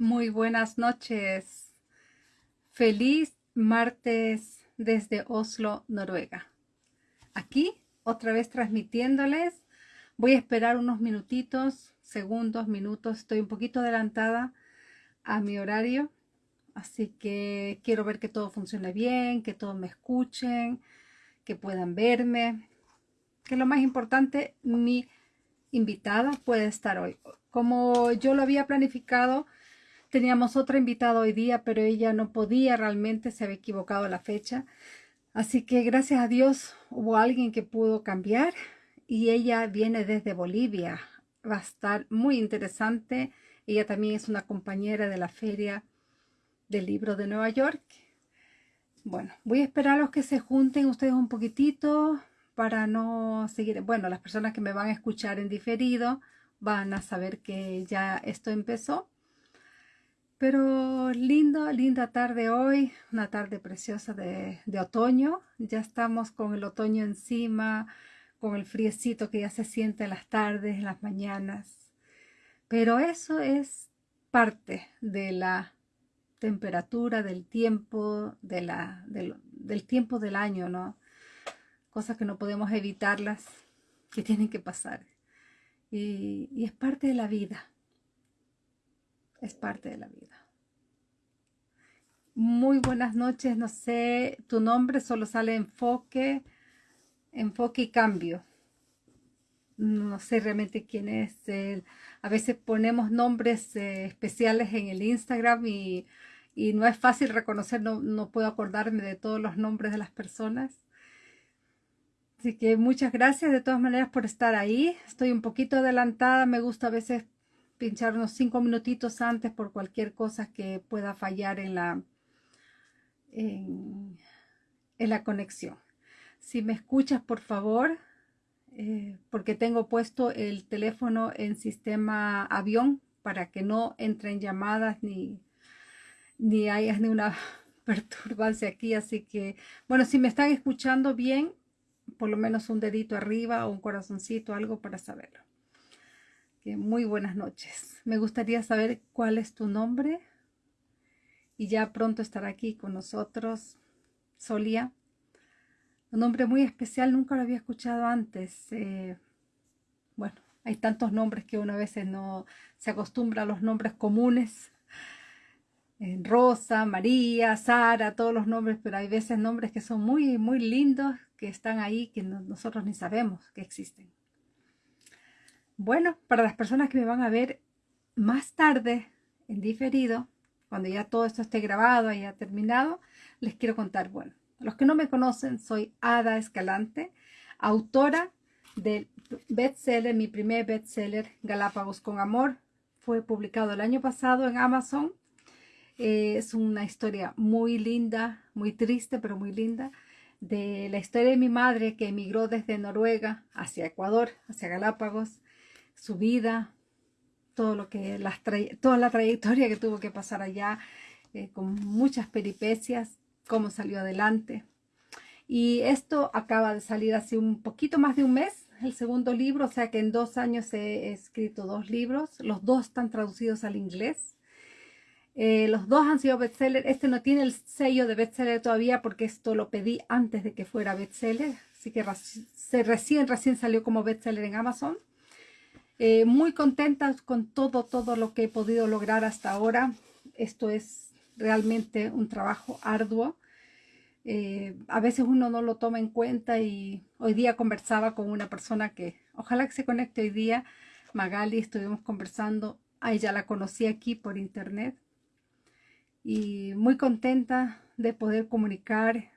Muy buenas noches. Feliz martes desde Oslo, Noruega. Aquí, otra vez transmitiéndoles. Voy a esperar unos minutitos, segundos, minutos. Estoy un poquito adelantada a mi horario. Así que quiero ver que todo funcione bien, que todos me escuchen, que puedan verme. Que lo más importante, mi invitada puede estar hoy. Como yo lo había planificado, Teníamos otra invitada hoy día, pero ella no podía realmente, se había equivocado la fecha. Así que gracias a Dios hubo alguien que pudo cambiar y ella viene desde Bolivia. Va a estar muy interesante. Ella también es una compañera de la Feria del Libro de Nueva York. Bueno, voy a esperar a los que se junten ustedes un poquitito para no seguir. Bueno, las personas que me van a escuchar en diferido van a saber que ya esto empezó. Pero lindo, linda tarde hoy, una tarde preciosa de, otoño. Ya estamos con el otoño encima, con el friecito que ya se siente en las tardes, en las mañanas. Pero eso es parte de la temperatura, del tiempo, del, tiempo del año, ¿no? Cosas que no podemos evitarlas, que tienen que pasar. y es parte de la vida es parte de la vida. Muy buenas noches, no sé, tu nombre solo sale enfoque, enfoque y cambio. No sé realmente quién es. a veces ponemos nombres eh, especiales en el Instagram y, no es fácil reconocer, no, no puedo acordarme de todos los nombres de las personas. Así que muchas gracias de todas maneras por estar ahí. Estoy un poquito adelantada, me gusta a veces pinchar unos cinco minutitos antes por cualquier cosa que pueda fallar en la, en, la conexión. Si me escuchas, por favor, eh, porque tengo puesto el teléfono en sistema avión para que no entren llamadas ni, ni haya ni una perturbancia aquí. Así que, bueno, si me están escuchando bien, por lo menos un dedito arriba o un corazoncito, algo para saberlo muy buenas noches. Me gustaría saber cuál es tu nombre y ya pronto estará aquí con nosotros Solia. Un nombre muy especial, nunca lo había escuchado antes. Eh, bueno, hay tantos nombres que uno a veces no se acostumbra a los nombres comunes. Rosa, María, Sara, todos los nombres, pero hay veces nombres que son muy, muy lindos, que están ahí, que nosotros ni sabemos que existen. Bueno, para las personas que me van a ver más tarde, en diferido, cuando ya todo esto esté grabado, haya terminado, les quiero contar, bueno, los que no me conocen, soy Ada Escalante, autora del bestseller, mi primer bestseller, Galápagos con Amor. Fue publicado el año pasado en Amazon. Eh, es una historia muy linda, muy triste, pero muy linda, de la historia de mi madre que emigró desde Noruega hacia Ecuador, hacia Galápagos, su vida, todo lo que las toda la trayectoria que tuvo que pasar allá, eh, con muchas peripecias, cómo salió adelante. Y esto acaba de salir hace un poquito más de un mes, el segundo libro, o sea que en dos años he escrito dos libros, los dos están traducidos al inglés. Eh, los dos han sido bestseller, este no tiene el sello de bestseller todavía porque esto lo pedí antes de que fuera bestseller, así que recién, recién salió como bestseller en Amazon. Eh, muy contenta con todo, todo lo que he podido lograr hasta ahora. Esto es realmente un trabajo arduo. Eh, a veces uno no lo toma en cuenta y hoy día conversaba con una persona que ojalá que se conecte hoy día, Magali, estuvimos conversando, a ella la conocí aquí por internet y muy contenta de poder comunicar,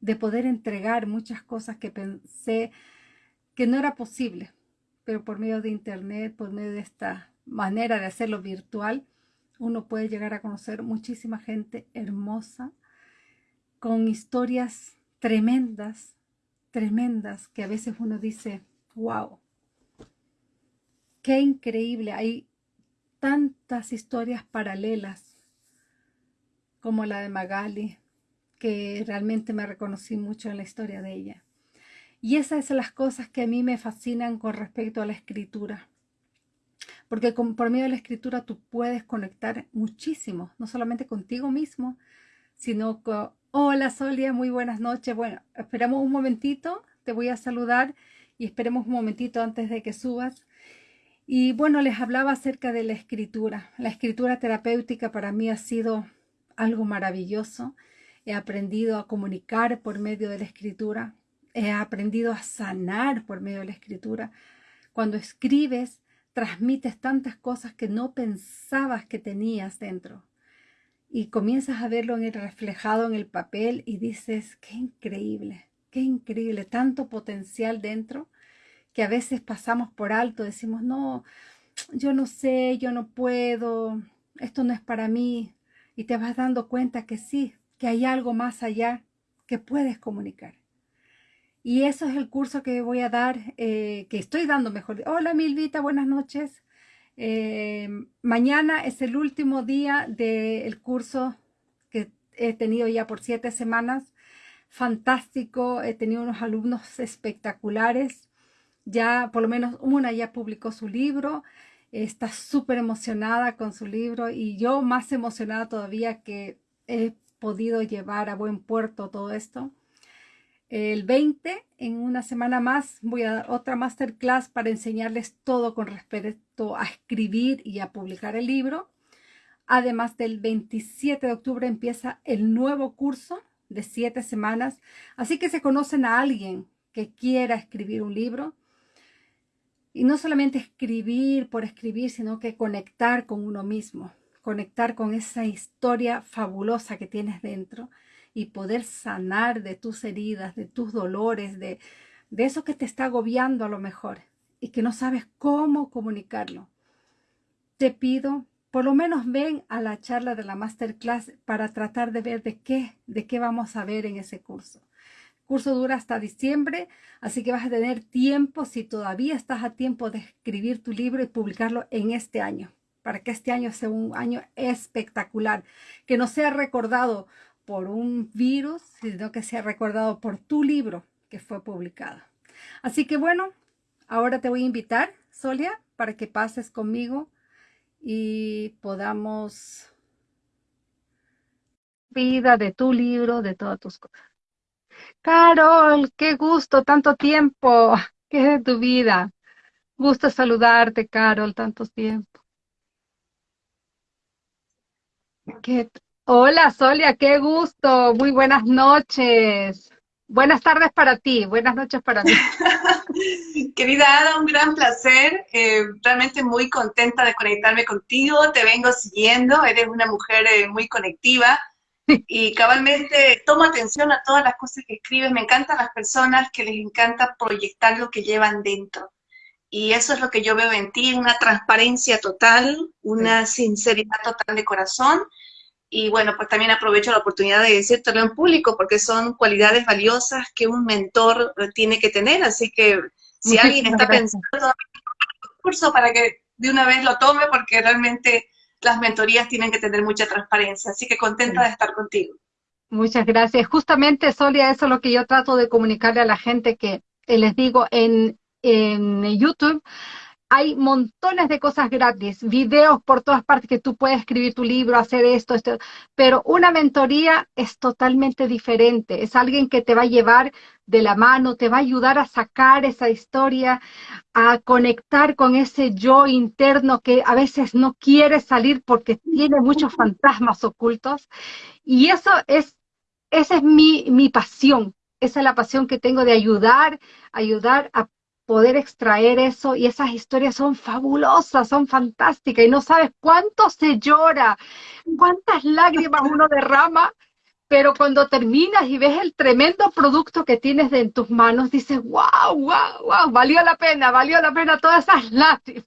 de poder entregar muchas cosas que pensé que no era posible pero por medio de internet, por medio de esta manera de hacerlo virtual, uno puede llegar a conocer muchísima gente hermosa, con historias tremendas, tremendas, que a veces uno dice, wow, qué increíble, hay tantas historias paralelas como la de Magali, que realmente me reconocí mucho en la historia de ella. Y esas son las cosas que a mí me fascinan con respecto a la escritura. porque por medio de la escritura tú puedes conectar muchísimo, no solamente contigo mismo, sino con, hola Solia, muy buenas noches. Bueno, esperamos un momentito, te voy a saludar y esperemos un momentito antes de que subas. Y bueno, les hablaba acerca de la escritura. La escritura terapéutica para mí ha sido algo maravilloso. He aprendido a comunicar por medio de la escritura. He aprendido a sanar por medio de la escritura. Cuando escribes, transmites tantas cosas que no pensabas que tenías dentro. Y comienzas a verlo en el reflejado en el papel y dices, qué increíble, qué increíble, tanto potencial dentro que a veces pasamos por alto, decimos, no, yo no sé, yo no puedo, esto no es para mí, y te vas dando cuenta que sí, que hay algo más allá que puedes comunicar. Y eso es el curso que voy a dar, eh, que estoy dando mejor. Hola Milvita, buenas noches. Eh, mañana es el último día del curso que he tenido ya por siete semanas. Fantástico, he tenido unos alumnos espectaculares ya por lo menos una ya publicó su libro, está súper emocionada con su libro y yo más emocionada todavía que he podido llevar a buen puerto todo esto. El 20, en una semana más, voy a dar otra masterclass para enseñarles todo con respecto a escribir y a publicar el libro. Además del 27 de octubre empieza el nuevo curso de siete semanas. Así que se conocen a alguien que quiera escribir un libro, y no solamente escribir por escribir, sino que conectar con uno mismo, conectar con esa historia fabulosa que tienes dentro y poder sanar de tus heridas, de tus dolores, de, de eso que te está agobiando a lo mejor y que no sabes cómo comunicarlo. Te pido, por lo menos ven a la charla de la masterclass para tratar de ver de qué, de qué vamos a ver en ese curso curso dura hasta diciembre, así que vas a tener tiempo, si todavía estás a tiempo de escribir tu libro y publicarlo en este año, para que este año sea un año espectacular, que no sea recordado por un virus, sino que sea recordado por tu libro que fue publicado. Así que bueno, ahora te voy a invitar, Solia, para que pases conmigo y podamos vida de tu libro, de todas tus cosas. Carol, qué gusto, tanto tiempo. ¿Qué es de tu vida? Gusto saludarte, Carol, tanto tiempo. Hola, Solia, qué gusto. Muy buenas noches. Buenas tardes para ti, buenas noches para mí. Querida Ada, un gran placer. Eh, realmente muy contenta de conectarme contigo. Te vengo siguiendo. Eres una mujer eh, muy conectiva y cabalmente tomo atención a todas las cosas que escribes. Me encantan las personas que les encanta proyectar lo que llevan dentro. Y eso es lo que yo veo en ti, una transparencia total, una sinceridad total de corazón. Y bueno, pues también aprovecho la oportunidad de decírtelo en público, porque son cualidades valiosas que un mentor tiene que tener. Así que si alguien está pensando en un curso para que de una vez lo tome, porque realmente las mentorías tienen que tener mucha transparencia. Así que contenta de estar contigo. Muchas gracias. Justamente, Solia, eso es lo que yo trato de comunicarle a la gente que les digo en, en YouTube hay montones de cosas gratis, videos por todas partes que tú puedes escribir tu libro, hacer esto, esto, pero una mentoría es totalmente diferente, es alguien que te va a llevar de la mano, te va a ayudar a sacar esa historia, a conectar con ese yo interno que a veces no quiere salir porque tiene muchos fantasmas ocultos. Y eso es, esa es mi, mi pasión, esa es la pasión que tengo de ayudar, ayudar a poder extraer eso y esas historias son fabulosas, son fantásticas y no sabes cuánto se llora, cuántas lágrimas uno derrama, pero cuando terminas y ves el tremendo producto que tienes en tus manos, dices, wow, wow, wow, valió la pena, valió la pena todas esas lágrimas.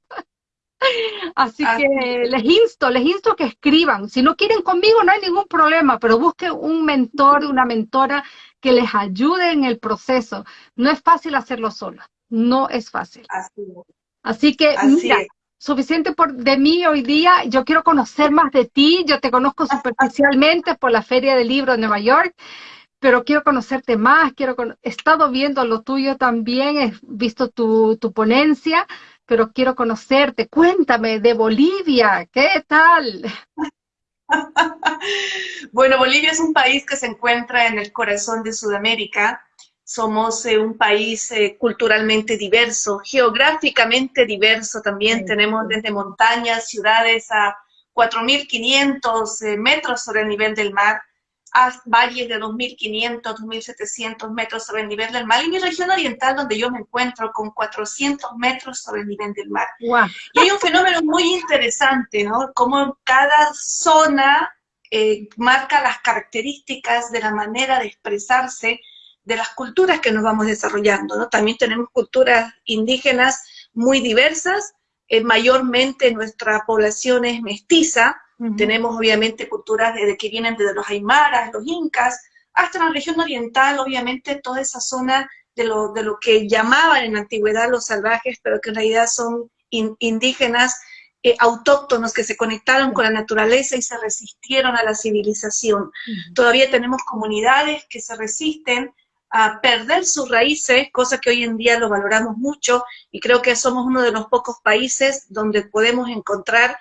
Así que les insto, les insto que escriban. Si no quieren conmigo, no hay ningún problema, pero busquen un mentor, una mentora que les ayude en el proceso. No es fácil hacerlo solo no es fácil. Así, que, mira, suficiente por, de mí hoy día. Yo quiero conocer más de ti. Yo te conozco superficialmente por la Feria del Libro de Nueva York, pero quiero conocerte más. Quiero he estado viendo lo tuyo también, he visto tu, tu ponencia, pero quiero conocerte. Cuéntame de Bolivia, ¿qué tal? bueno, Bolivia es un país que se encuentra en el corazón de Sudamérica. Somos eh, un país eh, culturalmente diverso, geográficamente diverso también. Tenemos desde montañas, ciudades a 4.500 eh, metros sobre el nivel del mar a valles de 2.500, 2.700 metros sobre el nivel del mar, y mi región oriental, donde yo me encuentro, con 400 metros sobre el nivel del mar. Y hay un fenómeno muy interesante, ¿no? Como cada zona eh, marca las características de la manera de expresarse de las culturas que nos vamos desarrollando, ¿no? También tenemos culturas indígenas muy diversas, eh, mayormente nuestra población es mestiza, tenemos obviamente culturas de, que vienen desde los aymaras, los incas, hasta la región oriental, obviamente toda esa zona de lo, de lo que llamaban en la antigüedad los salvajes, pero que en realidad son indígenas, eh, autóctonos que se conectaron con la naturaleza y se resistieron a la civilización. Todavía tenemos comunidades que se resisten a perder sus raíces, cosa que hoy en día lo valoramos mucho, y creo que somos uno de los pocos países donde podemos encontrar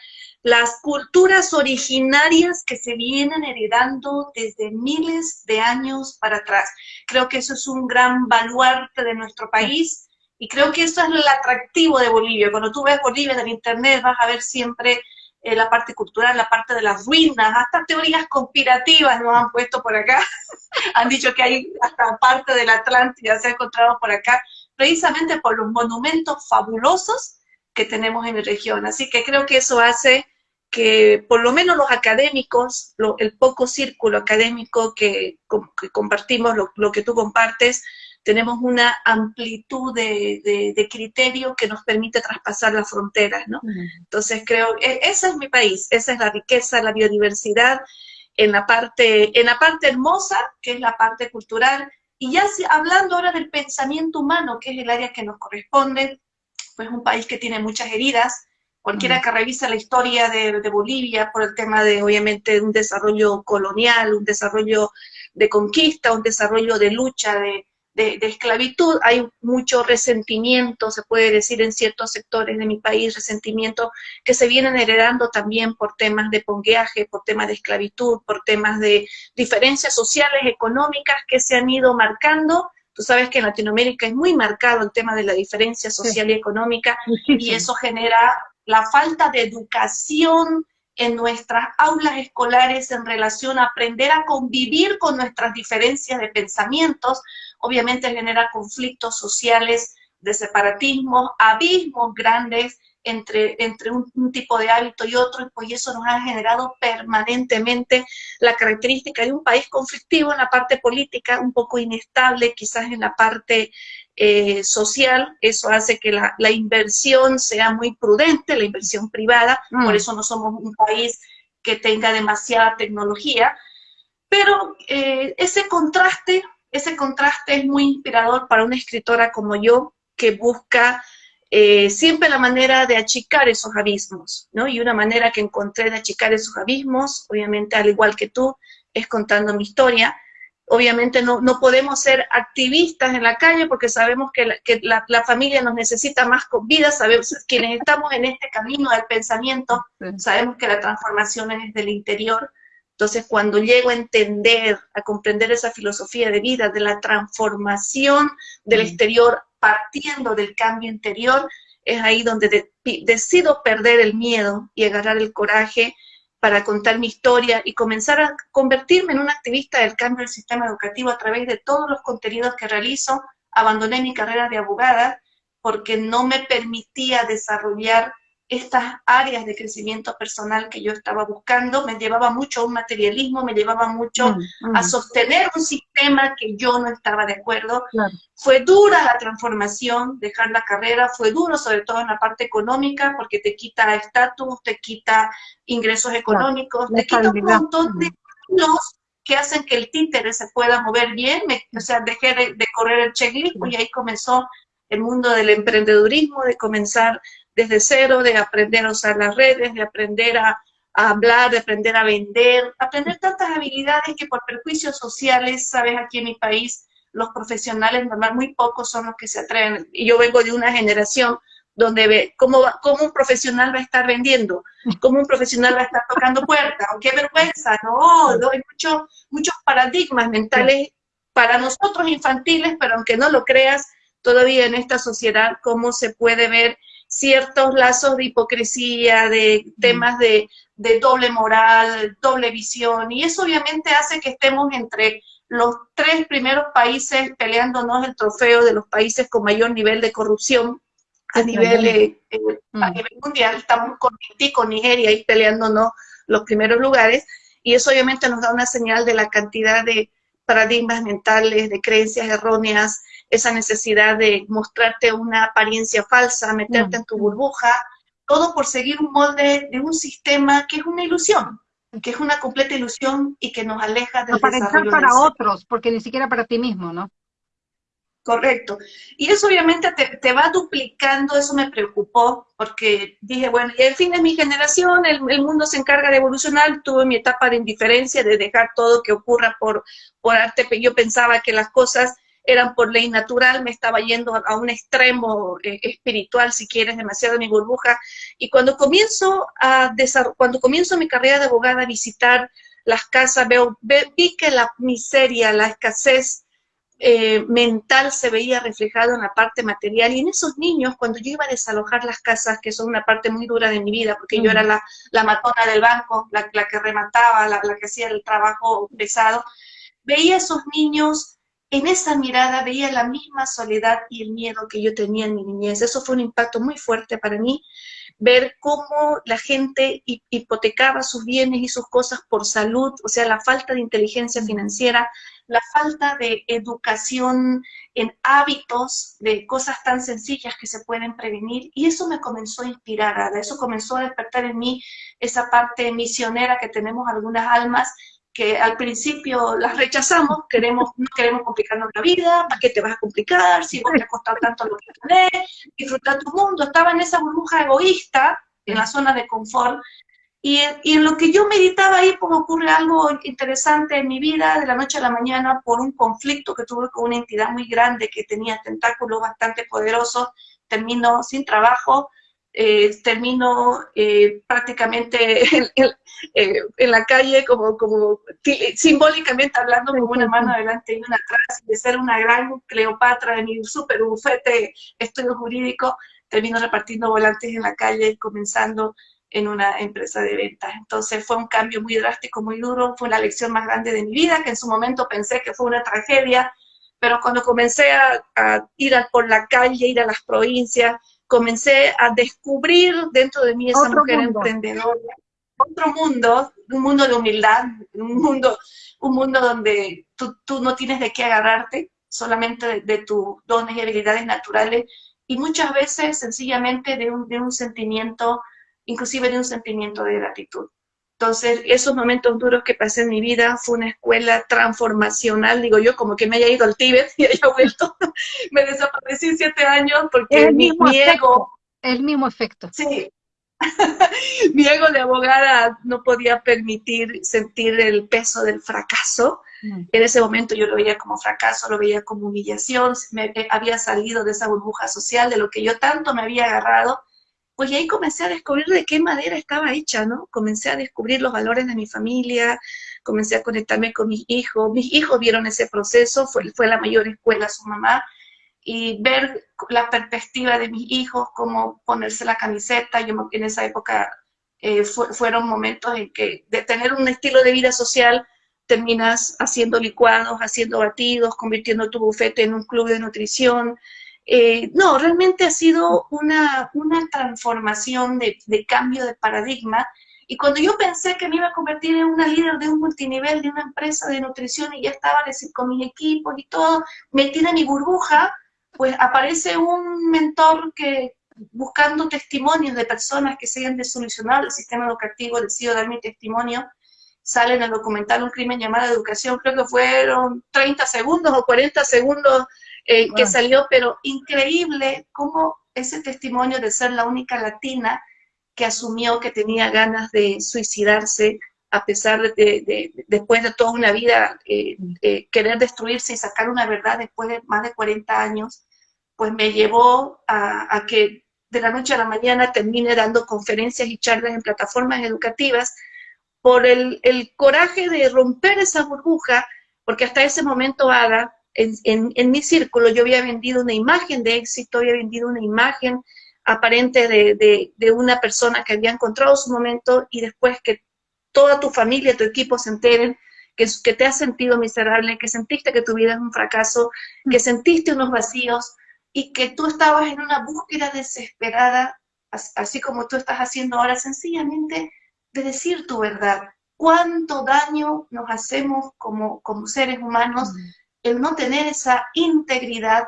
las culturas originarias que se vienen heredando desde miles de años para atrás. Creo que eso es un gran baluarte de nuestro país y creo que eso es el atractivo de Bolivia. Cuando tú ves Bolivia en el internet vas a ver siempre eh, la parte cultural, la parte de las ruinas, hasta teorías conspirativas nos han puesto por acá. han dicho que hay hasta parte de la Atlántida se ha encontrado por acá, precisamente por los monumentos fabulosos que tenemos en la región. Así que creo que eso hace que por lo menos los académicos, el poco círculo académico que, compartimos, lo, que tú compartes, tenemos una amplitud de, criterio que nos permite traspasar las fronteras, ¿no? Entonces creo, e, ese es mi país, esa es la riqueza, la biodiversidad, en la parte, en la parte hermosa, que es la parte cultural, y ya hablando ahora del pensamiento humano, que es el área que nos corresponde, pues un país que tiene muchas heridas, Cualquiera que revisa la historia de, Bolivia por el tema de, obviamente, un desarrollo colonial, un desarrollo de conquista, un desarrollo de lucha, de, esclavitud, hay mucho resentimiento, se puede decir en ciertos sectores de mi país, resentimiento que se vienen heredando también por temas de pongueaje, por temas de esclavitud, por temas de diferencias sociales, económicas que se han ido marcando. Tú sabes que en Latinoamérica es muy marcado el tema de la diferencia social y económica y eso genera la falta de educación en nuestras aulas escolares en relación a aprender a convivir con nuestras diferencias de pensamientos, obviamente genera conflictos sociales de separatismo, abismos grandes entre, entre un, tipo de hábito y otro, y pues eso nos ha generado permanentemente la característica de un país conflictivo en la parte política, un poco inestable quizás en la parte eh, social, eso hace que la, inversión sea muy prudente, la inversión privada, por mm. eso no somos un país que tenga demasiada tecnología, pero eh, ese contraste, ese contraste es muy inspirador para una escritora como yo, que busca eh, siempre la manera de achicar esos abismos, ¿no? Y una manera que encontré de achicar esos abismos, obviamente al igual que tú, es contando mi historia, obviamente no, no, podemos ser activistas en la calle porque sabemos que, la, la, familia nos necesita más con vida, sabemos quienes estamos en este camino del pensamiento, sabemos que la transformación es del interior, entonces cuando llego a entender, a comprender esa filosofía de vida, de la transformación del exterior partiendo del cambio interior, es ahí donde decido perder el miedo y agarrar el coraje para contar mi historia y comenzar a convertirme en una activista del cambio del sistema educativo a través de todos los contenidos que realizo. Abandoné mi carrera de abogada porque no me permitía desarrollar estas áreas de crecimiento personal que yo estaba buscando, me llevaba mucho a un materialismo, me llevaba mucho mm, mm. a sostener un sistema que yo no estaba de acuerdo. Fue dura la transformación, dejar la carrera, fue duro sobre todo en la parte económica, porque te quita estatus, te quita ingresos económicos, te quita un montón de los que hacen que el títere se pueda mover bien, o sea, dejé de, correr el checklist y ahí comenzó el mundo del emprendedurismo, de comenzar desde cero, de aprender a usar las redes, de aprender a, hablar, de aprender a vender, aprender tantas habilidades que por perjuicios sociales, sabes, aquí en mi país, los profesionales normal, muy pocos son los que se atreven. Y yo vengo de una generación donde ve cómo, cómo un profesional va a estar vendiendo, cómo un profesional va a estar tocando puertas, qué vergüenza, no, hay muchos muchos paradigmas mentales para nosotros infantiles, pero aunque no lo creas, todavía en esta sociedad, cómo se puede ver ciertos lazos de hipocresía, de temas de, de doble moral, doble visión, y eso obviamente hace que estemos entre los tres primeros países peleándonos el trofeo de los países con mayor nivel de corrupción a nivel, eh, eh, a mm. nivel mundial. Estamos con Haití, con Nigeria ahí peleándonos los primeros lugares y eso obviamente nos da una señal de la cantidad de paradigmas mentales, de creencias erróneas, esa necesidad de mostrarte una apariencia falsa, meterte mm. en tu burbuja, todo por seguir un molde de un sistema que es una ilusión que es una completa ilusión y que nos aleja del para desarrollo para otros, porque ni siquiera para ti mismo, ¿no? Correcto. Y eso obviamente te, va duplicando, eso me preocupó, porque dije, bueno, y al fin es mi generación, el, mundo se encarga de evolucionar, tuve mi etapa de indiferencia, de dejar todo que ocurra por, por arte, yo pensaba que las cosas eran por ley natural, me estaba yendo a, un extremo eh, espiritual, si quieres, demasiado mi burbuja. Y cuando comienzo, a cuando comienzo mi carrera de abogada a visitar las casas, veo, vi que la miseria, la escasez eh, mental se veía reflejado en la parte material. Y en esos niños, cuando yo iba a desalojar las casas, que son una parte muy dura de mi vida, porque yo era la, la matona del banco, la, la que remataba, la, la que hacía el trabajo pesado, veía a esos niños en esa mirada veía la misma soledad y el miedo que yo tenía en mi niñez. Eso fue un impacto muy fuerte para mí, ver cómo la gente hipotecaba sus bienes y sus cosas por salud, o sea, la falta de inteligencia financiera, la falta de educación en hábitos, de cosas tan sencillas que se pueden prevenir, y eso me comenzó a inspirar, eso comenzó a despertar en mí esa parte misionera que tenemos algunas almas, que al principio las rechazamos, queremos, no queremos complicarnos la vida, ¿para qué te vas a complicar? Si vos te ha costado tanto lo que tenés, disfrutar tu mundo. Estaba en esa burbuja egoísta, en la zona de confort, y, y, en lo que yo meditaba ahí, pues ocurre algo interesante en mi vida, de la noche a la mañana, por un conflicto que tuve con una entidad muy grande que tenía tentáculos bastante poderosos, termino sin trabajo, eh, termino eh, prácticamente eh, en, la calle como, como simbólicamente hablando con una mano adelante y una atrás, de ser una gran Cleopatra de mi súper bufete estudio jurídico, termino repartiendo volantes en la calle, comenzando en una empresa de ventas. Entonces fue un cambio muy drástico, muy duro, fue la lección más grande de mi vida, que en su momento pensé que fue una tragedia, pero cuando comencé a ir por la calle, ir a las provincias, comencé a descubrir dentro de mí esa mujer emprendedora, otro mundo, un mundo de humildad, un mundo, un mundo donde tú, tú no tienes de qué agarrarte, solamente de, tus dones y habilidades naturales, y muchas veces sencillamente de un, de un sentimiento, inclusive de un sentimiento de gratitud. Entonces, esos momentos duros que pasé en mi vida fue una escuela transformacional, digo yo, como que me haya ido al Tíbet y haya vuelto. me desaparecí siete años porque el mi, ego... El mismo efecto. Sí. mi ego de abogada no podía permitir sentir el peso del fracaso. Mm. En ese momento yo lo veía como fracaso, lo veía como humillación, me eh, había salido de esa burbuja social de lo que yo tanto me había agarrado pues ahí comencé a descubrir de qué madera estaba hecha, ¿no? Comencé a descubrir los valores de mi familia, comencé a conectarme con mis hijos, mis hijos vieron ese proceso, fue, fue la mayor escuela su mamá, y ver la perspectiva de mis hijos, cómo ponerse la camiseta, yo en esa época eh, fueron momentos en que de tener un estilo de vida social, terminas haciendo licuados, haciendo batidos, convirtiendo tu bufete en un club de nutrición, eh, no, realmente ha sido una, una transformación de, de, cambio de paradigma. Y cuando yo pensé que me iba a convertir en una líder de un multinivel, de una empresa de nutrición, y ya estaba con mis equipos y todo, metida en mi burbuja, pues aparece un mentor que buscando testimonios de personas que se hayan desolucionado el sistema educativo, decido dar mi testimonio, sale en el documental un crimen llamado educación, creo que fueron 30 segundos o 40 segundos eh, que salió, pero increíble cómo ese testimonio de ser la única latina que asumió que tenía ganas de suicidarse a pesar de, después de toda una vida, eh, querer destruirse y sacar una verdad después de más de 40 años, pues me llevó a, que de la noche a la mañana termine dando conferencias y charlas en plataformas educativas por el, coraje de romper esa burbuja, porque hasta ese momento, Ada, en, mi círculo yo había vendido una imagen de éxito, había vendido una imagen aparente de, de, una persona que había encontrado su momento y después que toda tu familia, tu equipo se enteren que, que te has sentido miserable, que sentiste que tu vida es un fracaso, que sentiste unos vacíos, y que tú estabas en una búsqueda desesperada, así como tú estás haciendo ahora, sencillamente de decir tu verdad. ¿Cuánto daño nos hacemos como, como seres humanos el no tener esa integridad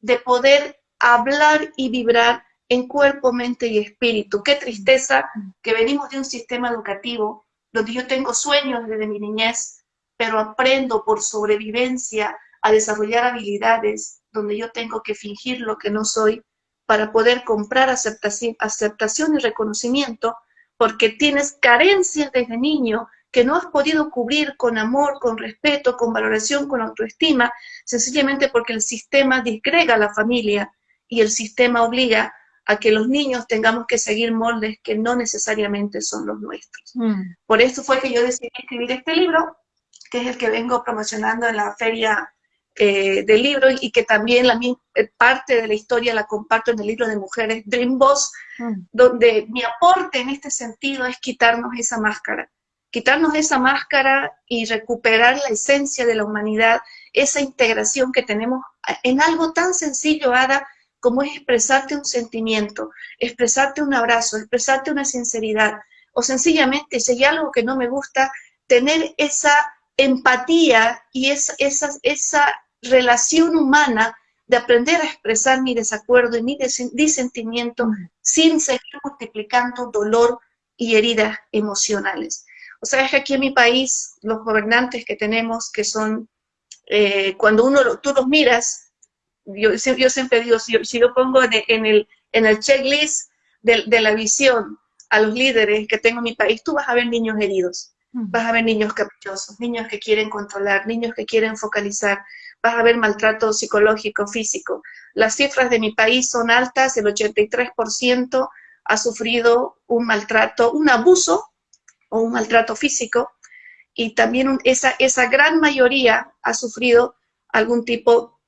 de poder hablar y vibrar en cuerpo, mente y espíritu? Qué tristeza que venimos de un sistema educativo donde yo tengo sueños desde mi niñez, pero aprendo por sobrevivencia a desarrollar habilidades donde yo tengo que fingir lo que no soy para poder comprar aceptación, aceptación y reconocimiento, porque tienes carencias desde niño que no has podido cubrir con amor, con respeto, con valoración, con autoestima, sencillamente porque el sistema disgrega a la familia y el sistema obliga a que los niños tengamos que seguir moldes que no necesariamente son los nuestros. Mm. Por eso fue que yo decidí escribir este libro, que es el que vengo promocionando en la feria eh, del libro y que también la eh, parte de la historia la comparto en el libro de Mujeres Dream Boss, mm. donde mi aporte en este sentido es quitarnos esa máscara, quitarnos esa máscara y recuperar la esencia de la humanidad, esa integración que tenemos en algo tan sencillo, Ada, como es expresarte un sentimiento, expresarte un abrazo, expresarte una sinceridad, o sencillamente, si hay algo que no me gusta, tener esa empatía y esa, esa, esa relación humana de aprender a expresar mi desacuerdo y mi disentimiento sin seguir multiplicando dolor y heridas emocionales. O sea, es que aquí en mi país, los gobernantes que tenemos, que son, eh, cuando uno tú los miras, yo, yo siempre digo, si, yo pongo en el, en el checklist de, de, la visión a los líderes que tengo en mi país, tú vas a ver niños heridos, vas a ver niños caprichosos, niños que quieren controlar, niños que quieren focalizar, vas a ver maltrato psicológico, físico. Las cifras de mi país son altas, el 83% ha sufrido un maltrato, un abuso o un maltrato físico, y también esa, esa gran mayoría ha sufrido algún tipo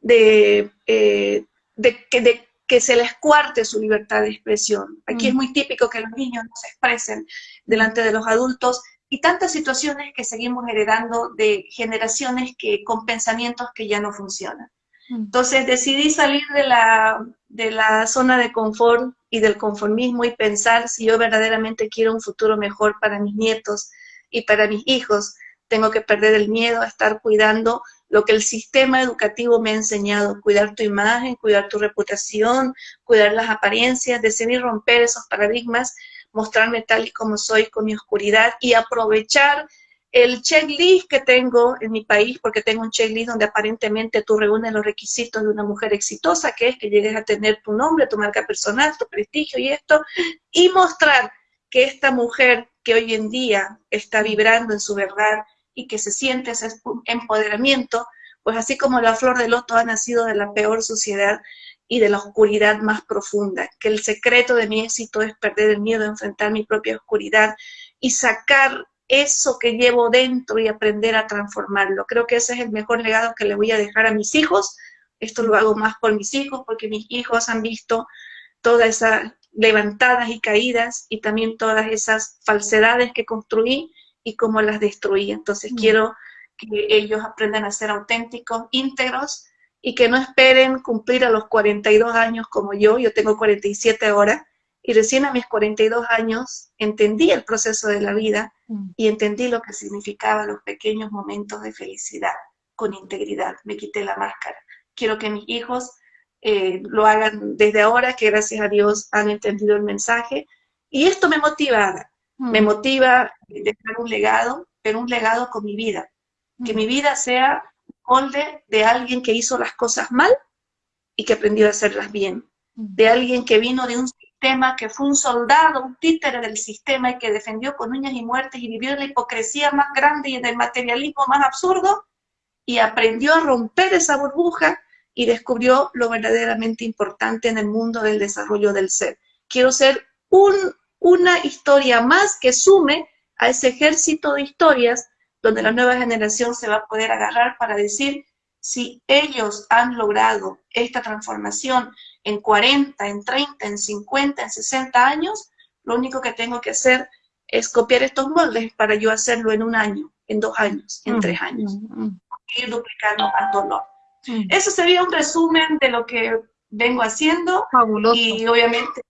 de, eh, de, de, que se les cuarte su libertad de expresión. Aquí es mm. muy típico que los niños no se expresen delante de los adultos y tantas situaciones que seguimos heredando de generaciones que con pensamientos que ya no funcionan. Entonces decidí salir de la, de la zona de confort y del conformismo y pensar si yo verdaderamente quiero un futuro mejor para mis nietos y para mis hijos, tengo que perder el miedo a estar cuidando lo que el sistema educativo me ha enseñado, cuidar tu imagen, cuidar tu reputación, cuidar las apariencias, decidir romper esos paradigmas mostrarme tal y como soy con mi oscuridad y aprovechar el checklist que tengo en mi país, porque tengo un checklist donde aparentemente tú reúnes los requisitos de una mujer exitosa, que es que llegues a tener tu nombre, tu marca personal, tu prestigio y esto, y mostrar que esta mujer que hoy en día está vibrando en su verdad y que se siente ese empoderamiento, pues así como la flor de loto ha nacido de la peor sociedad, y de la oscuridad más profunda, que el secreto de mi éxito es perder el miedo a enfrentar mi propia oscuridad y sacar eso que llevo dentro y aprender a transformarlo. Creo que ese es el mejor legado que le voy a dejar a mis hijos. Esto lo hago más por mis hijos, porque mis hijos han visto todas esas levantadas y caídas y también todas esas falsedades que construí y cómo las destruí. Entonces mm. quiero que ellos aprendan a ser auténticos, íntegros, y que no esperen cumplir a los 42 años como yo, yo tengo 47 ahora, y recién a mis 42 años entendí el proceso de la vida mm. y entendí lo que significaban los pequeños momentos de felicidad con integridad. Me quité la máscara. Quiero que mis hijos eh, lo hagan desde ahora, que gracias a Dios han entendido el mensaje. Y esto me motiva, me mm. motiva dejar un legado, pero un legado con mi vida. Que mm. mi vida sea molde de alguien que hizo las cosas mal y que aprendió a hacerlas bien. De alguien que vino de un que fue un soldado, un títere del sistema y que defendió con uñas y muertes y vivió en la hipocresía más grande y en el materialismo más absurdo y aprendió a romper esa burbuja y descubrió lo verdaderamente importante en el mundo del desarrollo del ser. Quiero ser un, una historia más que sume a ese ejército de historias donde la nueva generación se va a poder agarrar para decir si ellos han logrado esta transformación en 40, en 30, en 50, en 60 años, lo único que tengo que hacer es copiar estos moldes para yo hacerlo en un año, en dos años, en mm, tres años. Mm. Ir duplicando más dolor. Eso sería un resumen de lo que vengo haciendo. Fabuloso. Y obviamente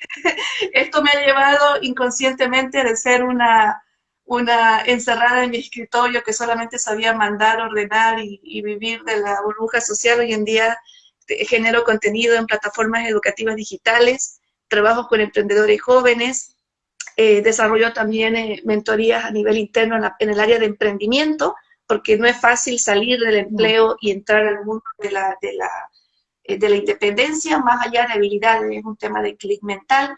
esto me ha llevado inconscientemente de ser una, una encerrada en mi escritorio que solamente sabía mandar, ordenar y, y vivir de la burbuja social. Hoy en día genero contenido en plataformas educativas digitales, trabajo con emprendedores jóvenes, eh, desarrollo también eh, mentorías a nivel interno en, el área de emprendimiento, porque no es fácil salir del empleo y entrar al mundo de la, de la, eh, de la independencia, más allá de habilidades, es un tema de clic mental.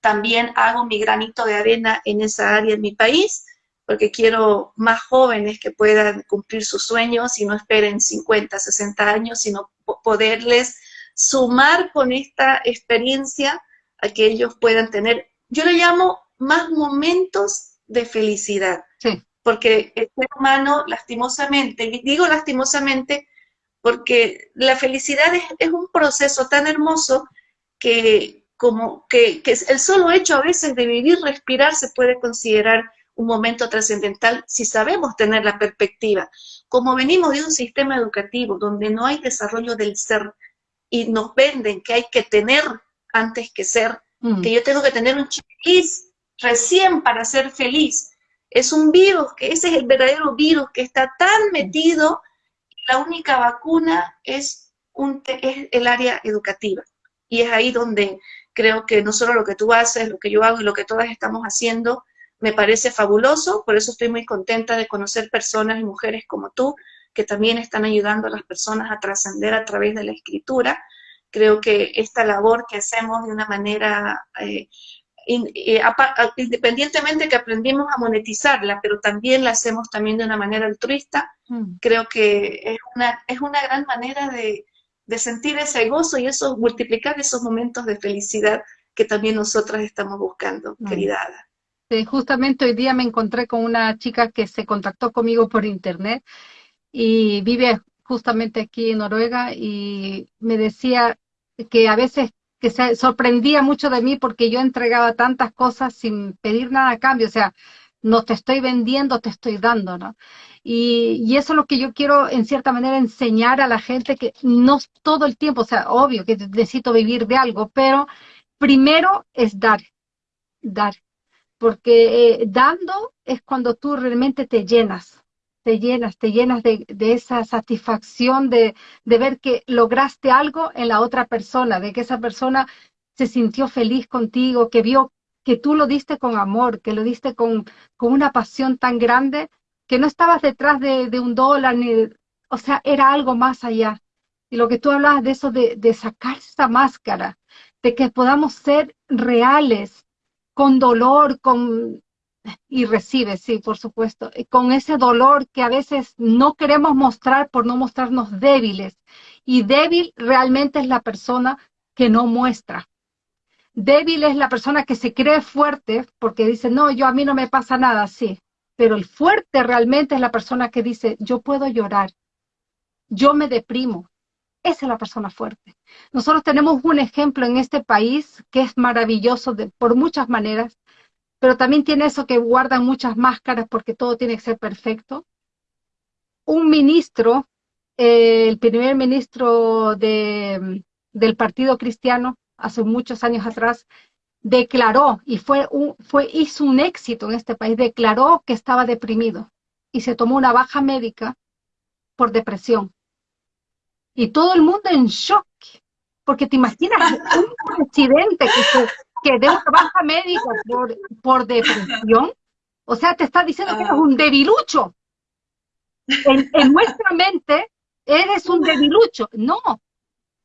También hago mi granito de arena en esa área en mi país, porque quiero más jóvenes que puedan cumplir sus sueños y no esperen 50, 60 años, sino poderles sumar con esta experiencia a que ellos puedan tener, yo le llamo más momentos de felicidad. Porque el ser humano, lastimosamente, y digo lastimosamente, porque la felicidad es, un proceso tan hermoso que como que, que, el solo hecho a veces de vivir, respirar, se puede considerar un momento trascendental si sabemos tener la perspectiva. Como venimos de un sistema educativo donde no hay desarrollo del ser y nos venden que hay que tener antes que ser, mm. que yo tengo que tener un chiquis recién para ser feliz. Es un virus, que ese es el verdadero virus que está tan metido, la única vacuna es, un, es el área educativa. Y es ahí donde creo que no solo lo que tú haces, lo que yo hago y lo que todas estamos haciendo, me parece fabuloso, por eso estoy muy contenta de conocer personas y mujeres como tú, que también están ayudando a las personas a trascender a través de la escritura. Creo que esta labor que hacemos de una manera, eh, eh, independientemente que aprendimos a monetizarla, pero también la hacemos también de una manera altruista, mm. creo que es una, es una gran manera de, de sentir ese gozo y eso, multiplicar esos momentos de felicidad que también nosotras estamos buscando, mm. querida Ada. Este, justamente hoy día me encontré con una chica que se contactó conmigo por internet y vive justamente aquí en Noruega y me decía que a veces que se sorprendía mucho de mí porque yo entregaba tantas cosas sin pedir nada a cambio, o sea, no te estoy vendiendo, te estoy dando, ¿no? Y, y, eso es lo que yo quiero, en cierta manera, enseñar a la gente que no todo el tiempo, o sea, obvio que necesito vivir de algo, pero primero es dar, dar porque eh, dando es cuando tú realmente te llenas, te llenas, te llenas de, esa satisfacción de, ver que lograste algo en la otra persona, de que esa persona se sintió feliz contigo, que vio que tú lo diste con amor, que lo diste con, una pasión tan grande, que no estabas detrás de, un dólar, ni, o sea, era algo más allá. Y lo que tú hablabas de eso, de sacar esa máscara, de que podamos ser reales, con dolor, con y recibe, sí, por supuesto, con ese dolor que a veces no queremos mostrar por no mostrarnos débiles. Y débil realmente es la persona que no muestra. Débil es la persona que se cree fuerte porque dice, no, yo a mí no me pasa nada, sí. Pero el fuerte realmente es la persona que dice, yo puedo llorar, yo me deprimo. Esa es la persona fuerte. Nosotros tenemos un ejemplo en este país que es maravilloso por muchas maneras, pero también tiene eso que guardan muchas máscaras porque todo tiene que ser perfecto. Un ministro, eh, el primer ministro de, del Partido Cristiano, hace muchos años atrás, declaró, y fue un, fue, hizo un éxito en este país, declaró que estaba deprimido y se tomó una baja médica por depresión. Y todo el mundo en shock, porque te imaginas un presidente que, que dé una baja médica por, por depresión, o sea, te está diciendo que eres un debilucho. En, nuestra mente, eres un debilucho. No.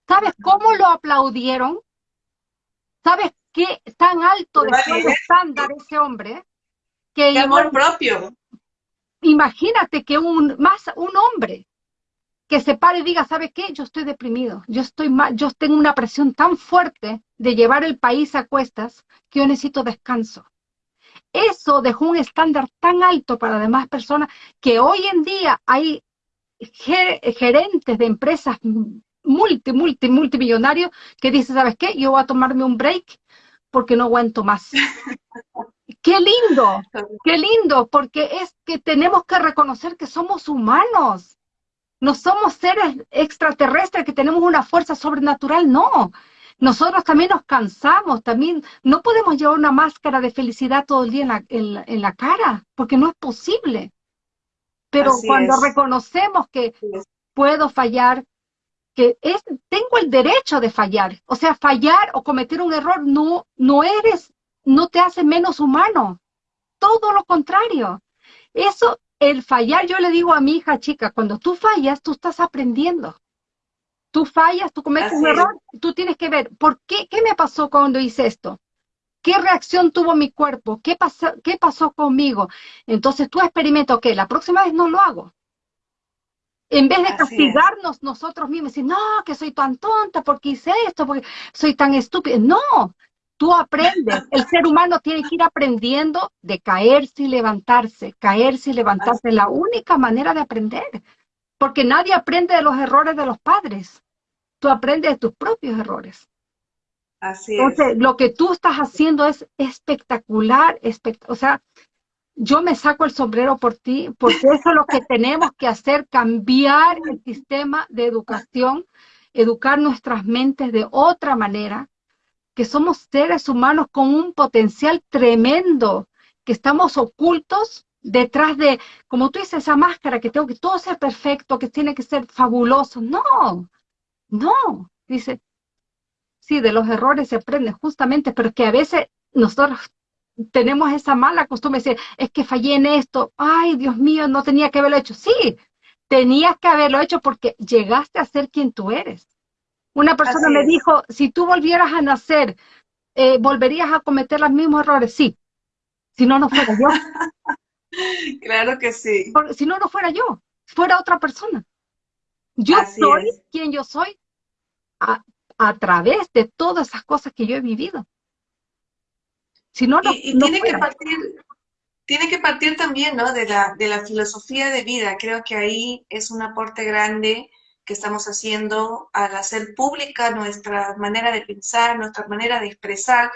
¿Sabes cómo lo aplaudieron? ¿Sabes qué tan alto de estándar ese hombre? Que amor propio. Imagínate que un, más un hombre que se pare y diga, ¿sabe qué? Yo estoy deprimido, yo estoy mal, yo tengo una presión tan fuerte de llevar el país a cuestas que yo necesito descanso. Eso dejó un estándar tan alto para las demás personas que hoy en día hay gerentes de empresas multi, multi, multimillonarios que dicen, ¿sabes qué? Yo voy a tomarme un break porque no aguanto más. qué lindo, qué lindo, porque es que tenemos que reconocer que somos humanos. No somos seres extraterrestres que tenemos una fuerza sobrenatural, no. Nosotros también nos cansamos, también no podemos llevar una máscara de felicidad todo el día en la, cara, porque no es posible. Pero cuando reconocemos que puedo fallar, que es, tengo el derecho de fallar, o sea, fallar o cometer un error no, no eres, no te hace menos humano, todo lo contrario. Eso, el fallar, yo le digo a mi hija chica, cuando tú fallas, tú estás aprendiendo. Tú fallas, tú cometes un error, tú tienes que ver, ¿por qué? ¿Qué me pasó cuando hice esto? ¿Qué reacción tuvo mi cuerpo? ¿Qué pasó, qué pasó conmigo? Entonces tú experimentas, ok, la próxima vez no lo hago. En vez de castigarnos nosotros mismos, decir, no, que soy tan tonta porque hice esto, porque soy tan estúpida. No, tú aprendes. El ser humano tiene que ir aprendiendo de caerse y levantarse, caerse y levantarse. Es la única manera de aprender. Porque nadie aprende de los errores de los padres. Tú aprendes de tus propios errores. Así Entonces, lo que tú estás haciendo es espectacular, o sea, yo me saco el sombrero por ti, porque eso es lo que tenemos que hacer, cambiar el sistema de educación, educar nuestras mentes de otra manera, que somos seres humanos con un potencial tremendo, que estamos ocultos detrás de, como tú dices, esa máscara, que tengo que todo ser perfecto, que tiene que ser fabuloso. No, no, dice, sí, de los errores se aprende justamente, pero que a veces nosotros tenemos esa mala costumbre de decir, es que fallé en esto, ay, Dios mío, no tenía que haberlo hecho. Sí, tenías que haberlo hecho porque llegaste a ser quien tú eres. Una persona me dijo, si tú volvieras a nacer, eh, ¿volverías a cometer los mismos errores? Sí, si no, no fuera yo. Claro que sí. si no, no fuera yo, fuera otra persona. Yo soy quien yo soy a, través de todas esas cosas que yo he vivido. Si no, no, y, tiene que partir, tiene que partir también ¿no? de, la, de la filosofía de vida. Creo que ahí es un aporte grande que estamos haciendo al hacer pública nuestra manera de pensar, nuestra manera de expresar,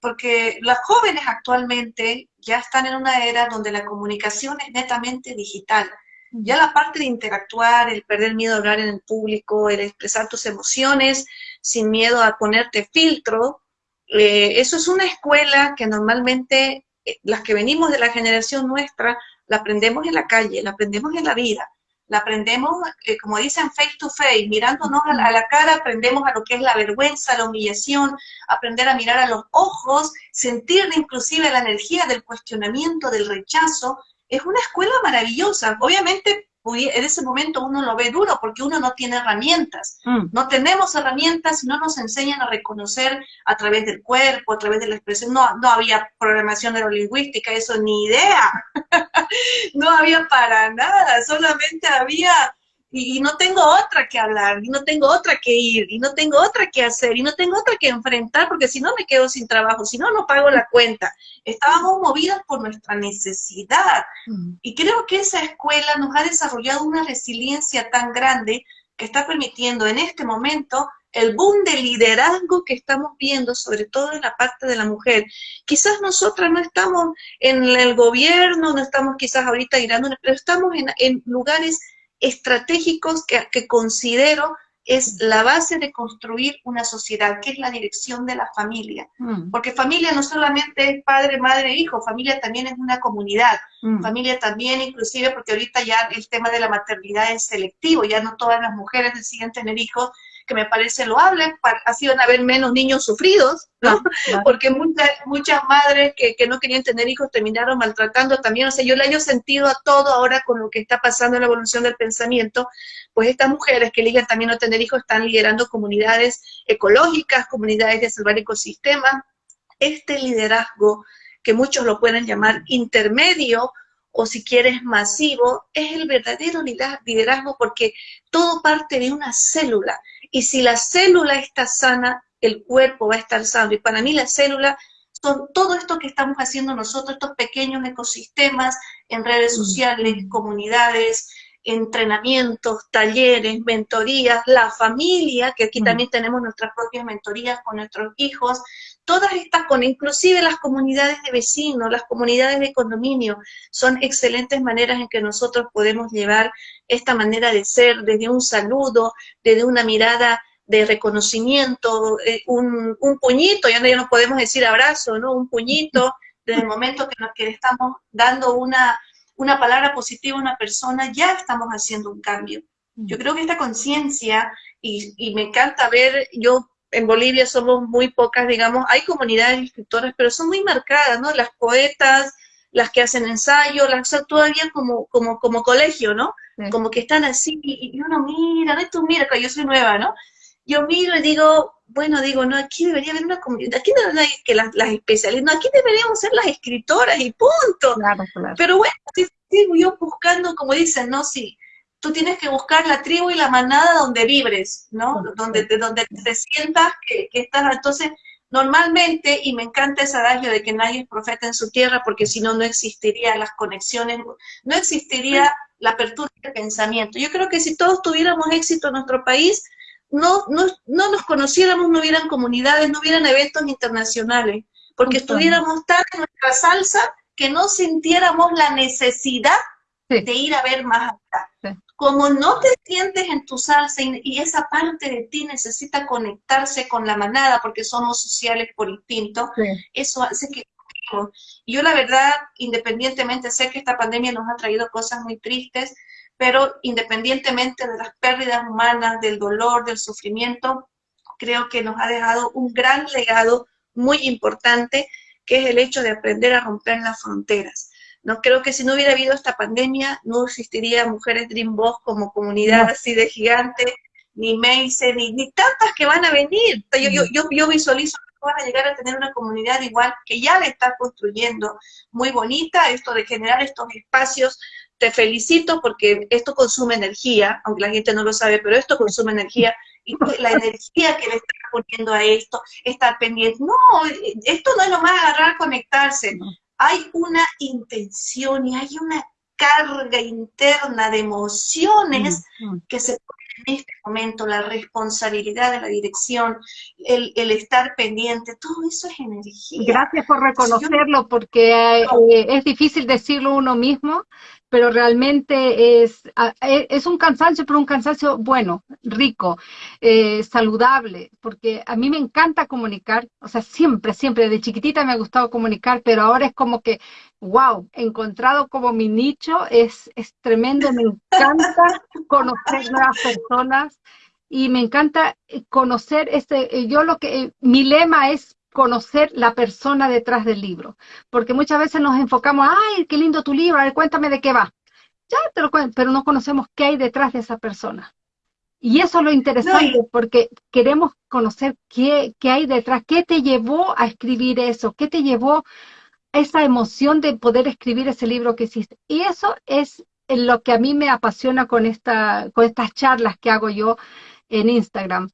porque los jóvenes actualmente ya están en una era donde la comunicación es netamente digital. Ya la parte de interactuar, el perder miedo a hablar en el público, el expresar tus emociones sin miedo a ponerte filtro, eh, eso es una escuela que normalmente eh, las que venimos de la generación nuestra la aprendemos en la calle, la aprendemos en la vida la aprendemos, eh, como dicen, face to face, mirándonos a la, cara, aprendemos a lo que es la vergüenza, la humillación, aprender a mirar a los ojos, sentir inclusive la energía del cuestionamiento, del rechazo. Es una escuela maravillosa. Obviamente en ese momento uno lo ve duro porque uno no tiene herramientas. Mm. No tenemos herramientas y no nos enseñan a reconocer a través del cuerpo, a través de la expresión. No, no había programación neurolingüística, eso ni idea. no había para nada, solamente había y, no tengo otra que hablar, y no tengo otra que ir, y no tengo otra que hacer, y no tengo otra que enfrentar, porque si no me quedo sin trabajo, si no, no pago la cuenta. Estábamos movidas por nuestra necesidad. Mm. Y creo que esa escuela nos ha desarrollado una resiliencia tan grande que está permitiendo en este momento el boom de liderazgo que estamos viendo, sobre todo en la parte de la mujer. Quizás nosotras no estamos en el gobierno, no estamos quizás ahorita girando, pero estamos en, en lugares estratégicos que, considero es la base de construir una sociedad, que es la dirección de la familia. Mm. Porque familia no solamente es padre, madre, hijo, familia también es una comunidad. Mm. Familia también, inclusive, porque ahorita ya el tema de la maternidad es selectivo, ya no todas las mujeres deciden tener hijos, que me parece loable, así van a haber menos niños sufridos, ¿no? Porque muchas, muchas madres que, que, no querían tener hijos terminaron maltratando también, o sea, yo le he sentido a todo ahora con lo que está pasando en la evolución del pensamiento, pues estas mujeres que eligen también no tener hijos están liderando comunidades ecológicas, comunidades de salvar ecosistemas, este liderazgo que muchos lo pueden llamar intermedio o si quieres masivo, es el verdadero liderazgo porque todo parte de una célula. Y si la célula está sana, el cuerpo va a estar sano. Y para mí la célula son todo esto que estamos haciendo nosotros, estos pequeños ecosistemas en redes mm. sociales, comunidades, entrenamientos, talleres, mentorías, la familia, que aquí mm. también tenemos nuestras propias mentorías con nuestros hijos, todas estas, con inclusive las comunidades de vecinos, las comunidades de condominio, son excelentes maneras en que nosotros podemos llevar esta manera de ser, desde un saludo, desde una mirada de reconocimiento, eh, un, puñito, ya no, podemos decir abrazo, ¿no? Un puñito, desde el momento que, nos, que estamos dando una, una palabra positiva a una persona, ya estamos haciendo un cambio. Yo creo que esta conciencia, y, y, me encanta ver, yo en Bolivia somos muy pocas, digamos, hay comunidades de escritoras, pero son muy marcadas, ¿no? Las poetas, las que hacen ensayo, las todavía como, como, como colegio, ¿no? Como que están así, y, uno mira, ¿no? tú mira, yo soy nueva, ¿no? Yo miro y digo, bueno, digo, no, aquí debería haber una comunidad, aquí no hay que las, las especialistas, no, aquí deberíamos ser las escritoras y punto. Pero bueno, sigo yo buscando, como dicen, ¿no? Sí, tú tienes que buscar la tribu y la manada donde vibres, ¿no? Donde, donde te sientas que, estás, entonces, normalmente, y me encanta ese adagio de que nadie es profeta en su tierra, porque si no, no existirían las conexiones, no existiría la apertura de pensamiento. Yo creo que si todos tuviéramos éxito en nuestro país, no, no, no nos conociéramos, no hubieran comunidades, no hubieran eventos internacionales, porque estuviéramos tan en nuestra salsa que no sintiéramos la necesidad de ir a ver más allá. Como no te sientes en tu salsa y, esa parte de ti necesita conectarse con la manada porque somos sociales por instinto, eso hace que... Yo la verdad, independientemente, sé que esta pandemia nos ha traído cosas muy tristes, pero independientemente de las pérdidas humanas, del dolor, del sufrimiento, creo que nos ha dejado un gran legado muy importante, que es el hecho de aprender a romper las fronteras. No creo que si no hubiera habido esta pandemia, no existiría Mujeres Dream Boss como comunidad así de gigante, ni Mace, ni, ni tantas que van a venir. Yo, yo, yo, yo visualizo que van a llegar a tener una comunidad igual que ya le está construyendo muy bonita, esto de generar estos espacios. Te felicito porque esto consume energía, aunque la gente no lo sabe, pero esto consume energía y la energía que le está poniendo a esto, estar pendiente. No, esto no es lo más agarrar, conectarse hay una intención y hay una carga interna de emociones que se en este momento, la responsabilidad de la dirección, el, estar pendiente, todo eso es energía. Gracias por reconocerlo, porque eh, es difícil decirlo uno mismo, pero realmente es, e, es un cansancio, pero un cansancio bueno, rico, eh, saludable, porque a mí me encanta comunicar, o sea, siempre, siempre, de chiquitita me ha gustado comunicar, pero ahora es como que, wow, encontrado como mi nicho, es, es tremendo, me encanta conocer nuevas personas y me encanta conocer este, yo lo que, mi lema es conocer la persona detrás del libro, porque muchas veces nos enfocamos, ay, qué lindo tu libro, a ver, cuéntame de qué va. Ya te lo cuento, pero no conocemos qué hay detrás de esa persona. Y eso es lo interesante, porque queremos conocer qué, qué hay detrás, qué te llevó a escribir eso, qué te llevó a esa emoción de poder escribir ese libro que hiciste. Y eso es lo que a mí me apasiona con, esta, con estas charlas que hago yo en Instagram,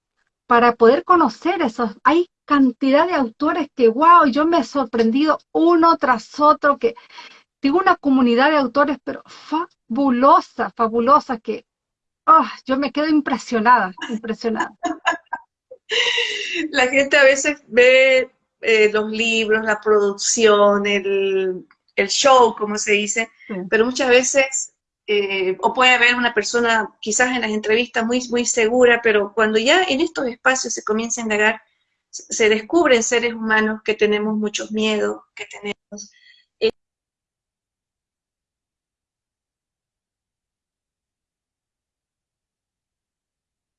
para poder conocer esos. Hay cantidad de autores que, wow, yo me he sorprendido uno tras otro, que tengo una comunidad de autores, pero fabulosa, fabulosa, que oh, yo me quedo impresionada, impresionada. La gente a veces ve eh, los libros, la producción, el, show, como se dice, pero muchas veces, eh, o puede haber una persona quizás en las entrevistas muy, muy segura, pero cuando ya en estos espacios se comienza a indagar, se descubren seres humanos que tenemos muchos miedos, que tenemos eh,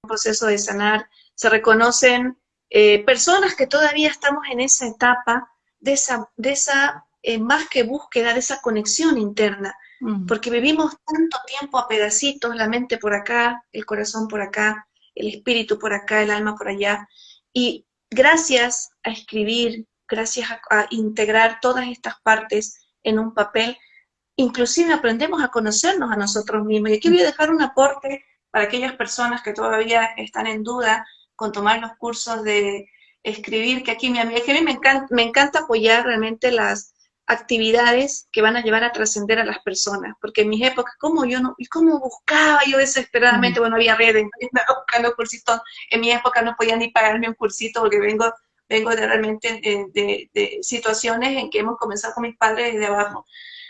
un proceso de sanar, se reconocen eh, personas que todavía estamos en esa etapa de esa, de esa eh, más que búsqueda, de esa conexión interna, mm. porque vivimos tanto tiempo a pedacitos, la mente por acá, el corazón por acá, el espíritu por acá, el alma por allá, y gracias a escribir, gracias a, integrar todas estas partes en un papel, inclusive aprendemos a conocernos a nosotros mismos. Y aquí voy a dejar un aporte para aquellas personas que todavía están en duda con tomar los cursos de escribir, que aquí mi amiga, que a me encanta, me encanta apoyar realmente las actividades que van a llevar a trascender a las personas, porque en mis épocas, ¿cómo yo no, y cómo buscaba yo desesperadamente, bueno, había redes, estaba buscando cursitos, en mi época no podía ni pagarme un cursito porque vengo, vengo de realmente de, de situaciones en que hemos comenzado con mis padres desde abajo.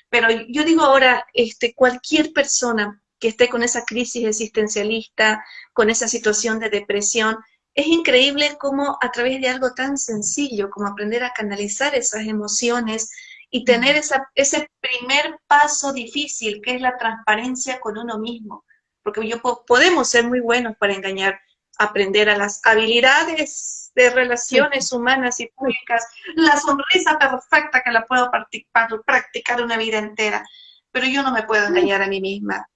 Pero yo digo ahora, este, cualquier persona que esté con esa crisis existencialista, con esa situación de depresión, es increíble cómo a través de algo tan sencillo como aprender a canalizar esas emociones y tener esa, ese primer paso difícil que es la transparencia con uno mismo. Porque yo, podemos ser muy buenos para engañar, aprender a las habilidades de relaciones humanas y públicas, la sonrisa perfecta que la puedo practicar una vida entera, pero yo no me puedo engañar a mí misma.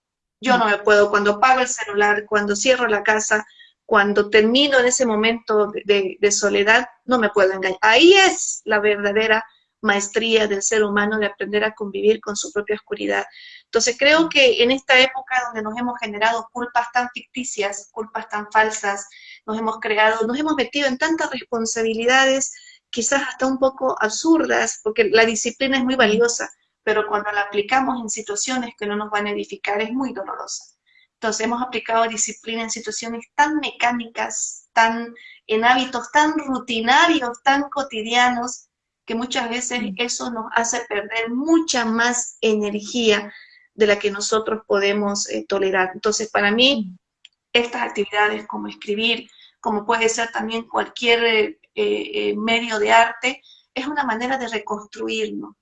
Yo no me puedo, cuando pago el celular, cuando cierro la casa, cuando termino en ese momento de, de, soledad, no me puedo engañar. Ahí es la verdadera maestría del ser humano de aprender a convivir con su propia oscuridad. Entonces creo que en esta época donde nos hemos generado culpas tan ficticias, culpas tan falsas, nos hemos creado, nos hemos metido en tantas responsabilidades, quizás hasta un poco absurdas, porque la disciplina es muy valiosa, pero cuando la aplicamos en situaciones que no nos van a edificar es muy dolorosa. Entonces hemos aplicado disciplina en situaciones tan mecánicas, tan en hábitos tan rutinarios, tan cotidianos, que muchas veces eso nos hace perder mucha más energía de la que nosotros podemos eh, tolerar. Entonces, para mí, estas actividades como escribir, como puede ser también cualquier eh, eh, medio de arte, es una manera de reconstruirnos.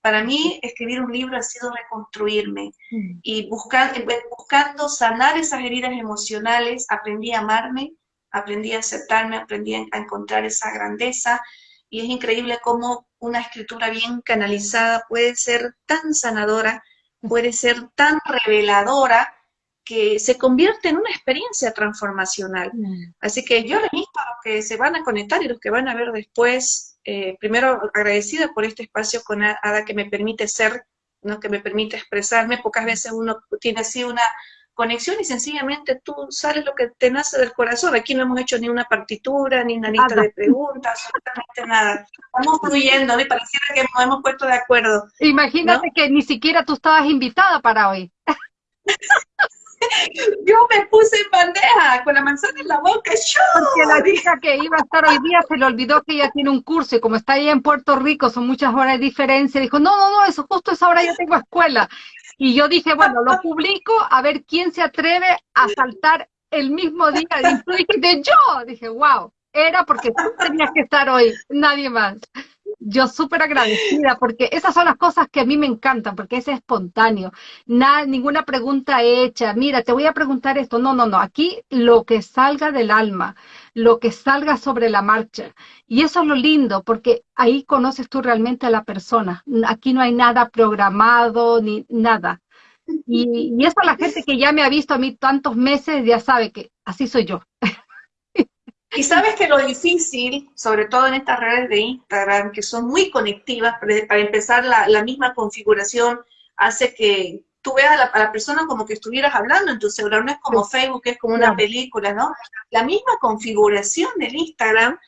Para mí, escribir un libro ha sido reconstruirme mm. y buscar, buscando sanar esas heridas emocionales, aprendí a amarme, aprendí a aceptarme, aprendí a encontrar esa grandeza, y es increíble cómo una escritura bien canalizada puede ser tan sanadora, puede ser tan reveladora, que se convierte en una experiencia transformacional. Mm. Así que yo les invito a los que se van a conectar y los que van a ver después, eh, primero agradecida por este espacio con Ada que me permite ser, ¿no? que me permite expresarme. Pocas veces uno tiene así una conexión y sencillamente tú sales lo que te nace del corazón. Aquí no hemos hecho ni una partitura, ni una lista de preguntas, absolutamente nada. Estamos fluyendo, me pareciera que nos hemos puesto de acuerdo. Imagínate que ni siquiera tú estabas invitada para hoy. Yo me puse en bandeja con la manzana en la boca. ¡Yo! Porque la hija que iba a estar hoy día se le olvidó que ella tiene un curso y como está ahí en Puerto Rico, son muchas horas de diferencia, dijo, no, no, no, eso justo esa hora yo tengo escuela. Y yo dije, bueno, lo publico a ver quién se atreve a saltar el mismo día. Y tú dijiste, yo. Dije, wow, era porque tú tenías que estar hoy, nadie más. Yo súper agradecida porque esas son las cosas que a mí me encantan, porque es espontáneo. Nada, ninguna pregunta hecha. Mira, te voy a preguntar esto. No, no, no. Aquí lo que salga del alma, lo que salga sobre la marcha. Y eso es lo lindo, porque ahí conoces tú realmente a la persona. Aquí no hay nada programado ni nada. Y, y eso la gente que ya me ha visto a mí tantos meses ya sabe que así soy yo. Y sabes que lo difícil, sobre todo en estas redes de Instagram, que son muy conectivas, para empezar la, la misma configuración hace que tú veas a la, persona como que estuvieras hablando en tu celular, no es como Facebook, es como una película, ¿no? La misma configuración del Instagram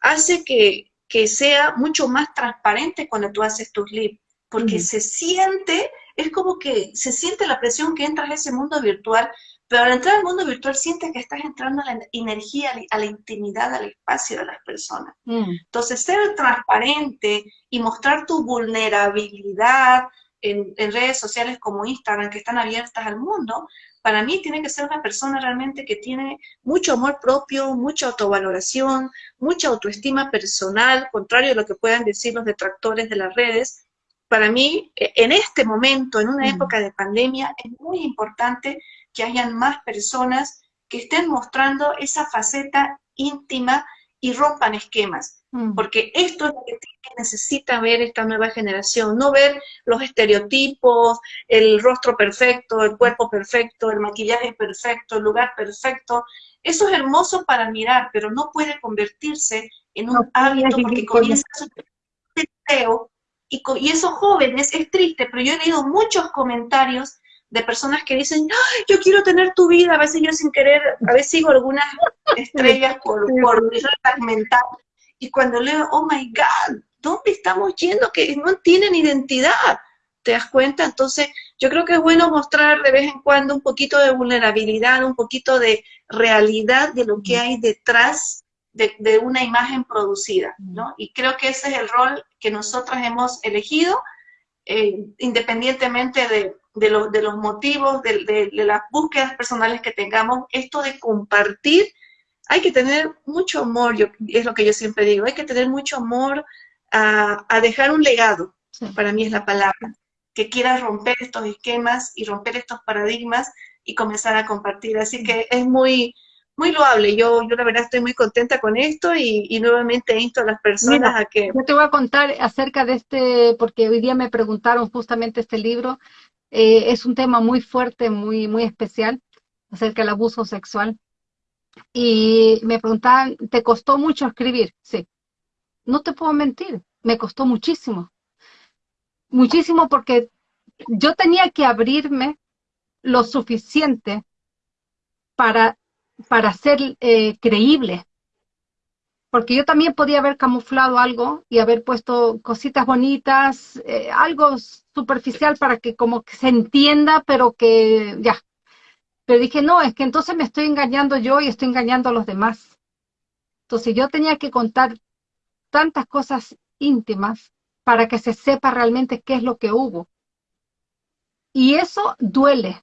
hace que, que sea mucho más transparente cuando tú haces tus lives, porque se siente, es como que se siente la presión que entras a ese mundo virtual, pero al entrar al mundo virtual sientes que estás entrando a la energía, a la intimidad, al espacio de las personas. Mm. Entonces, ser transparente y mostrar tu vulnerabilidad en, redes sociales como Instagram, que están abiertas al mundo, para mí tiene que ser una persona realmente que tiene mucho amor propio, mucha autovaloración, mucha autoestima personal, contrario a lo que puedan decir los detractores de las redes. Para mí, e, en este momento, en una mm. época de pandemia, es muy importante que hayan más personas que estén mostrando esa faceta íntima y rompan esquemas. Mm. Porque esto es lo que necesita ver esta nueva generación, no ver los estereotipos, el rostro perfecto, el cuerpo perfecto, el maquillaje perfecto, el lugar perfecto. Eso es hermoso para mirar, pero no puede convertirse en un hábito porque comienza a deseo y, y esos jóvenes, es triste, pero yo he leído muchos comentarios de personas que dicen, yo quiero tener tu vida, a veces yo sin querer, a veces sigo algunas estrellas por, por mental, y cuando leo, oh my God, ¿dónde estamos yendo? Que no tienen identidad, ¿te das cuenta? Entonces, yo creo que es bueno mostrar de vez en cuando un poquito de vulnerabilidad, un poquito de realidad de lo que hay detrás de, de una imagen producida, ¿no? Y creo que ese es el rol que nosotras hemos elegido, eh, independientemente de, de, los motivos, de, las búsquedas personales que tengamos, esto de compartir, hay que tener mucho amor, yo, es lo que yo siempre digo, hay que tener mucho amor a, dejar un legado, para mí es la palabra, que quiera romper estos esquemas y romper estos paradigmas y comenzar a compartir. Así que es muy, muy loable. Yo, yo la verdad estoy muy contenta con esto y, nuevamente insto a las personas a que... Yo te voy a contar acerca de este, porque hoy día me preguntaron justamente este libro. Eh, es un tema muy fuerte, muy, muy especial, acerca del abuso sexual. Y me preguntaban, ¿te costó mucho escribir? Sí. No te puedo mentir, me costó muchísimo. Muchísimo porque yo tenía que abrirme lo suficiente para para ser eh, creíble. Porque yo también podía haber camuflado algo y haber puesto cositas bonitas, eh, algo superficial para que como que se entienda, pero que ya. Pero dije, no, es que entonces me estoy engañando yo y estoy engañando a los demás. Entonces yo tenía que contar tantas cosas íntimas para que se sepa realmente qué es lo que hubo. Y eso duele,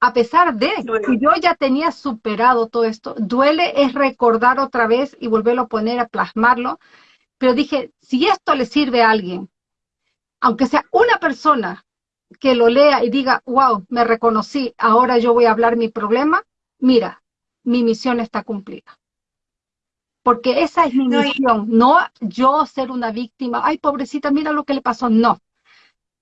a pesar de que yo ya tenía superado todo esto, duele es recordar otra vez y volverlo a poner, a plasmarlo, pero dije, si esto le sirve a alguien, aunque sea una persona que lo lea y diga, wow, me reconocí, ahora yo voy a hablar mi problema, mira, mi misión está cumplida. Porque esa es mi misión, no yo ser una víctima, ay, pobrecita, mira lo que le pasó, no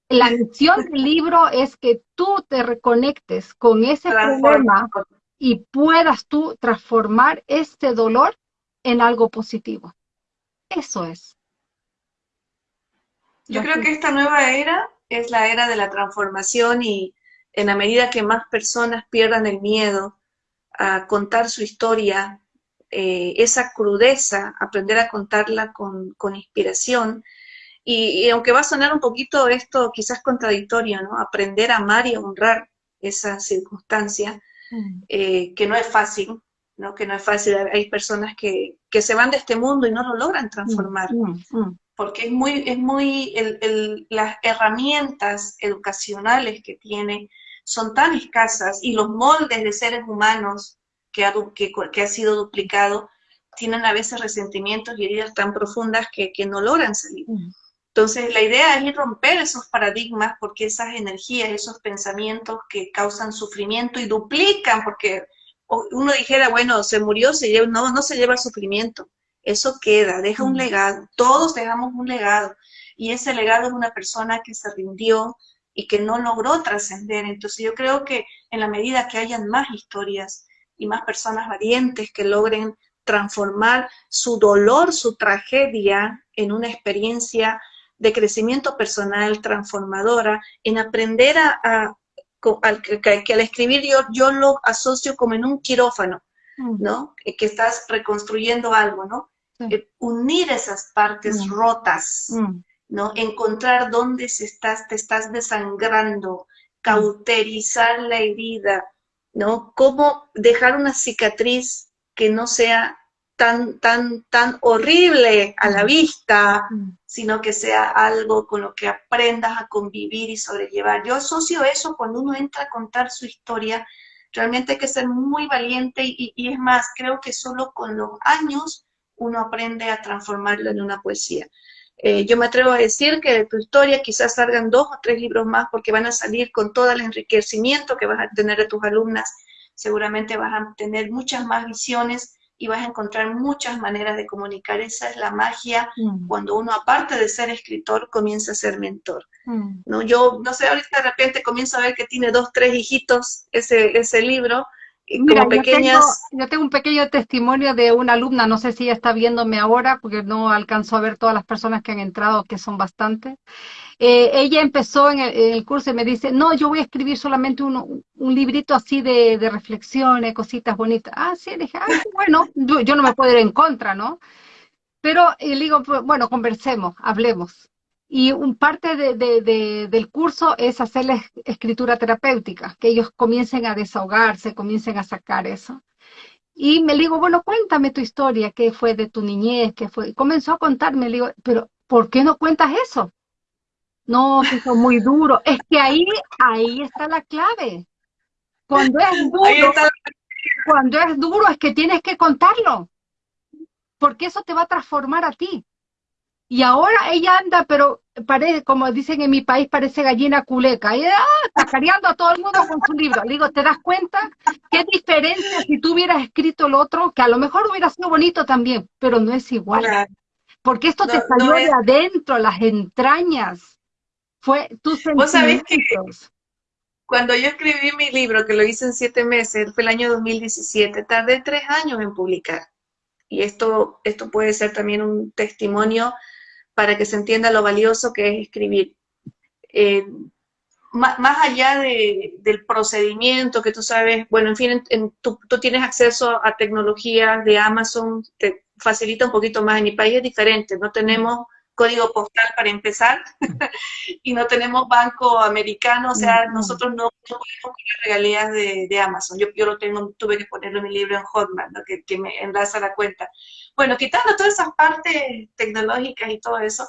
la misión del libro es que tú te reconectes con ese problema y puedas tú transformar este dolor en algo positivo. Eso es. Yo creo que esta nueva era es la era de la transformación y en la medida que más personas pierdan el miedo a contar su historia, eh, esa crudeza, aprender a contarla con, con inspiración, y, aunque va a sonar un poquito esto quizás contradictorio, ¿no? Aprender a amar y a honrar esa circunstancia, mm. eh, que no es fácil, ¿no? Que no es fácil. Hay personas que, que, se van de este mundo y no lo logran transformar. Mm, mm, porque es muy, es muy, el, las herramientas educacionales que tiene son tan escasas y los moldes de seres humanos que ha, que, que ha sido duplicado tienen a veces resentimientos y heridas tan profundas que, que no logran salir. Entonces, la idea es ir romper esos paradigmas porque esas energías, esos pensamientos que causan sufrimiento y duplican, porque uno dijera, bueno, se murió, se lleva, no, no se lleva el sufrimiento. Eso queda, deja un legado. Todos dejamos un legado. Y ese legado es una persona que se rindió y que no logró trascender. Entonces, yo creo que en la medida que hayan más historias y más personas valientes que logren transformar su dolor, su tragedia en una experiencia de crecimiento personal transformadora, en aprender a, que, al escribir yo, yo lo asocio como en un quirófano, mm. ¿no? Que estás reconstruyendo algo, ¿no? Eh, unir esas partes mm. rotas, mm. ¿no? Encontrar dónde se estás, te estás desangrando, cauterizar la herida, ¿no? Cómo dejar una cicatriz que no sea tan, tan, tan horrible a la vista, mm. sino que sea algo con lo que aprendas a convivir y sobrellevar. Yo asocio eso cuando uno entra a contar su historia, realmente hay que ser muy valiente y, es más, creo que solo con los años uno aprende a transformarlo en una poesía. Eh, yo me atrevo a decir que de tu historia quizás salgan dos o tres libros más porque van a salir con todo el enriquecimiento que vas a tener de tus alumnas. Seguramente vas a tener muchas más visiones y vas a encontrar muchas maneras de comunicar. Esa es la magia mm. cuando uno, aparte de ser escritor, comienza a ser mentor. Mm. ¿no? Yo, no sé, ahorita de repente comienzo a ver que tiene dos, tres hijitos ese, ese libro, Mira, pequeñas... Yo tengo, un pequeño testimonio de una alumna, no sé si ella está viéndome ahora, porque no alcanzó a ver todas las personas que han entrado, que son bastantes. Eh, ella empezó en el, curso y me dice, no, yo voy a escribir solamente un, librito así de, de, reflexiones, cositas bonitas. Ah, sí, dije, ah, bueno, yo, no me puedo ir en contra, ¿no? Pero y le digo, pues, bueno, conversemos, hablemos. Y un parte de, del curso es hacerles escritura terapéutica, que ellos comiencen a desahogarse, comiencen a sacar eso. Y me digo, bueno, cuéntame tu historia, qué fue de tu niñez, qué fue. Y comenzó a contarme, le digo, pero ¿por qué no cuentas eso? No, que es muy duro. Es que ahí, ahí está la clave. Cuando es duro, cuando es duro es que tienes que contarlo. Porque eso te va a transformar a ti. Y ahora ella anda, pero parece, como dicen en mi país, parece gallina culeca. Y ah, a todo el mundo con su libro. Le digo, ¿te das cuenta? ¿Qué diferencia si tú hubieras escrito el otro? Que a lo mejor hubiera sido bonito también, pero no es igual. Porque esto te salió de adentro, las entrañas. Fue tus sentimientos. cuando yo escribí mi libro, que lo hice en siete meses, fue el año 2017, tardé tres años en publicar. Y esto, esto puede ser también un testimonio para que se entienda lo valioso que es escribir. Eh, más, allá del procedimiento que tú sabes, bueno, en fin, tú, tienes acceso a tecnología de Amazon, te facilita un poquito más. En mi país es diferente, no tenemos código postal para empezar y no tenemos banco americano, o sea, nosotros no, podemos poner regalías de, Amazon. Yo, yo lo tengo, tuve que ponerlo en mi libro en Hotmart, que, que me enlaza la cuenta. Bueno, quitando todas esas partes tecnológicas y todo eso,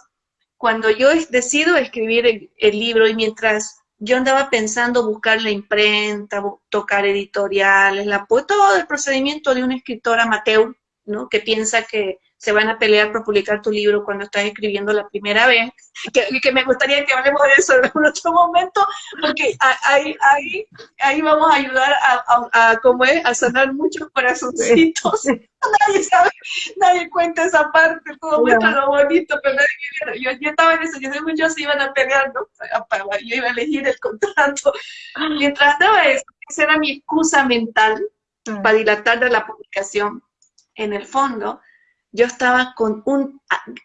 cuando yo decido escribir el, libro y mientras yo andaba pensando buscar la imprenta, tocar editoriales, la, todo el procedimiento de un escritor amateur, ¿no? Que piensa que se van a pelear por publicar tu libro cuando estás escribiendo la primera vez, que, que me gustaría que hablemos de eso en otro momento, porque ahí, ahí, ahí vamos a ayudar a, a, como es, a sanar muchos corazoncitos. Nadie sabe, nadie cuenta esa parte, todo muestra lo bonito, pero nadie, yo, yo estaba en eso, yo sé muchos se iban a pelear, ¿no? yo iba a elegir el contrato. Mientras estaba eso, esa era mi excusa mental mm. para dilatar de la publicación. En el fondo, yo estaba con un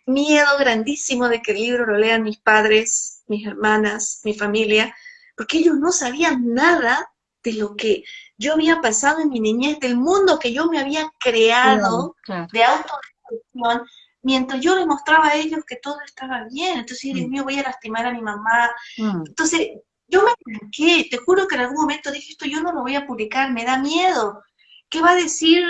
miedo grandísimo de que el libro lo lean mis padres, mis hermanas, mi familia, porque ellos no sabían nada de lo que yo había pasado en mi niñez, del mundo que yo me había creado de autodestrucción, mientras yo les mostraba a ellos que todo estaba bien. Entonces, Dios mm. mío, voy a lastimar a mi mamá. Mm. Entonces, yo me tranqué, te juro que en algún momento dije, esto yo no lo voy a publicar, me da miedo. ¿Qué va a decir,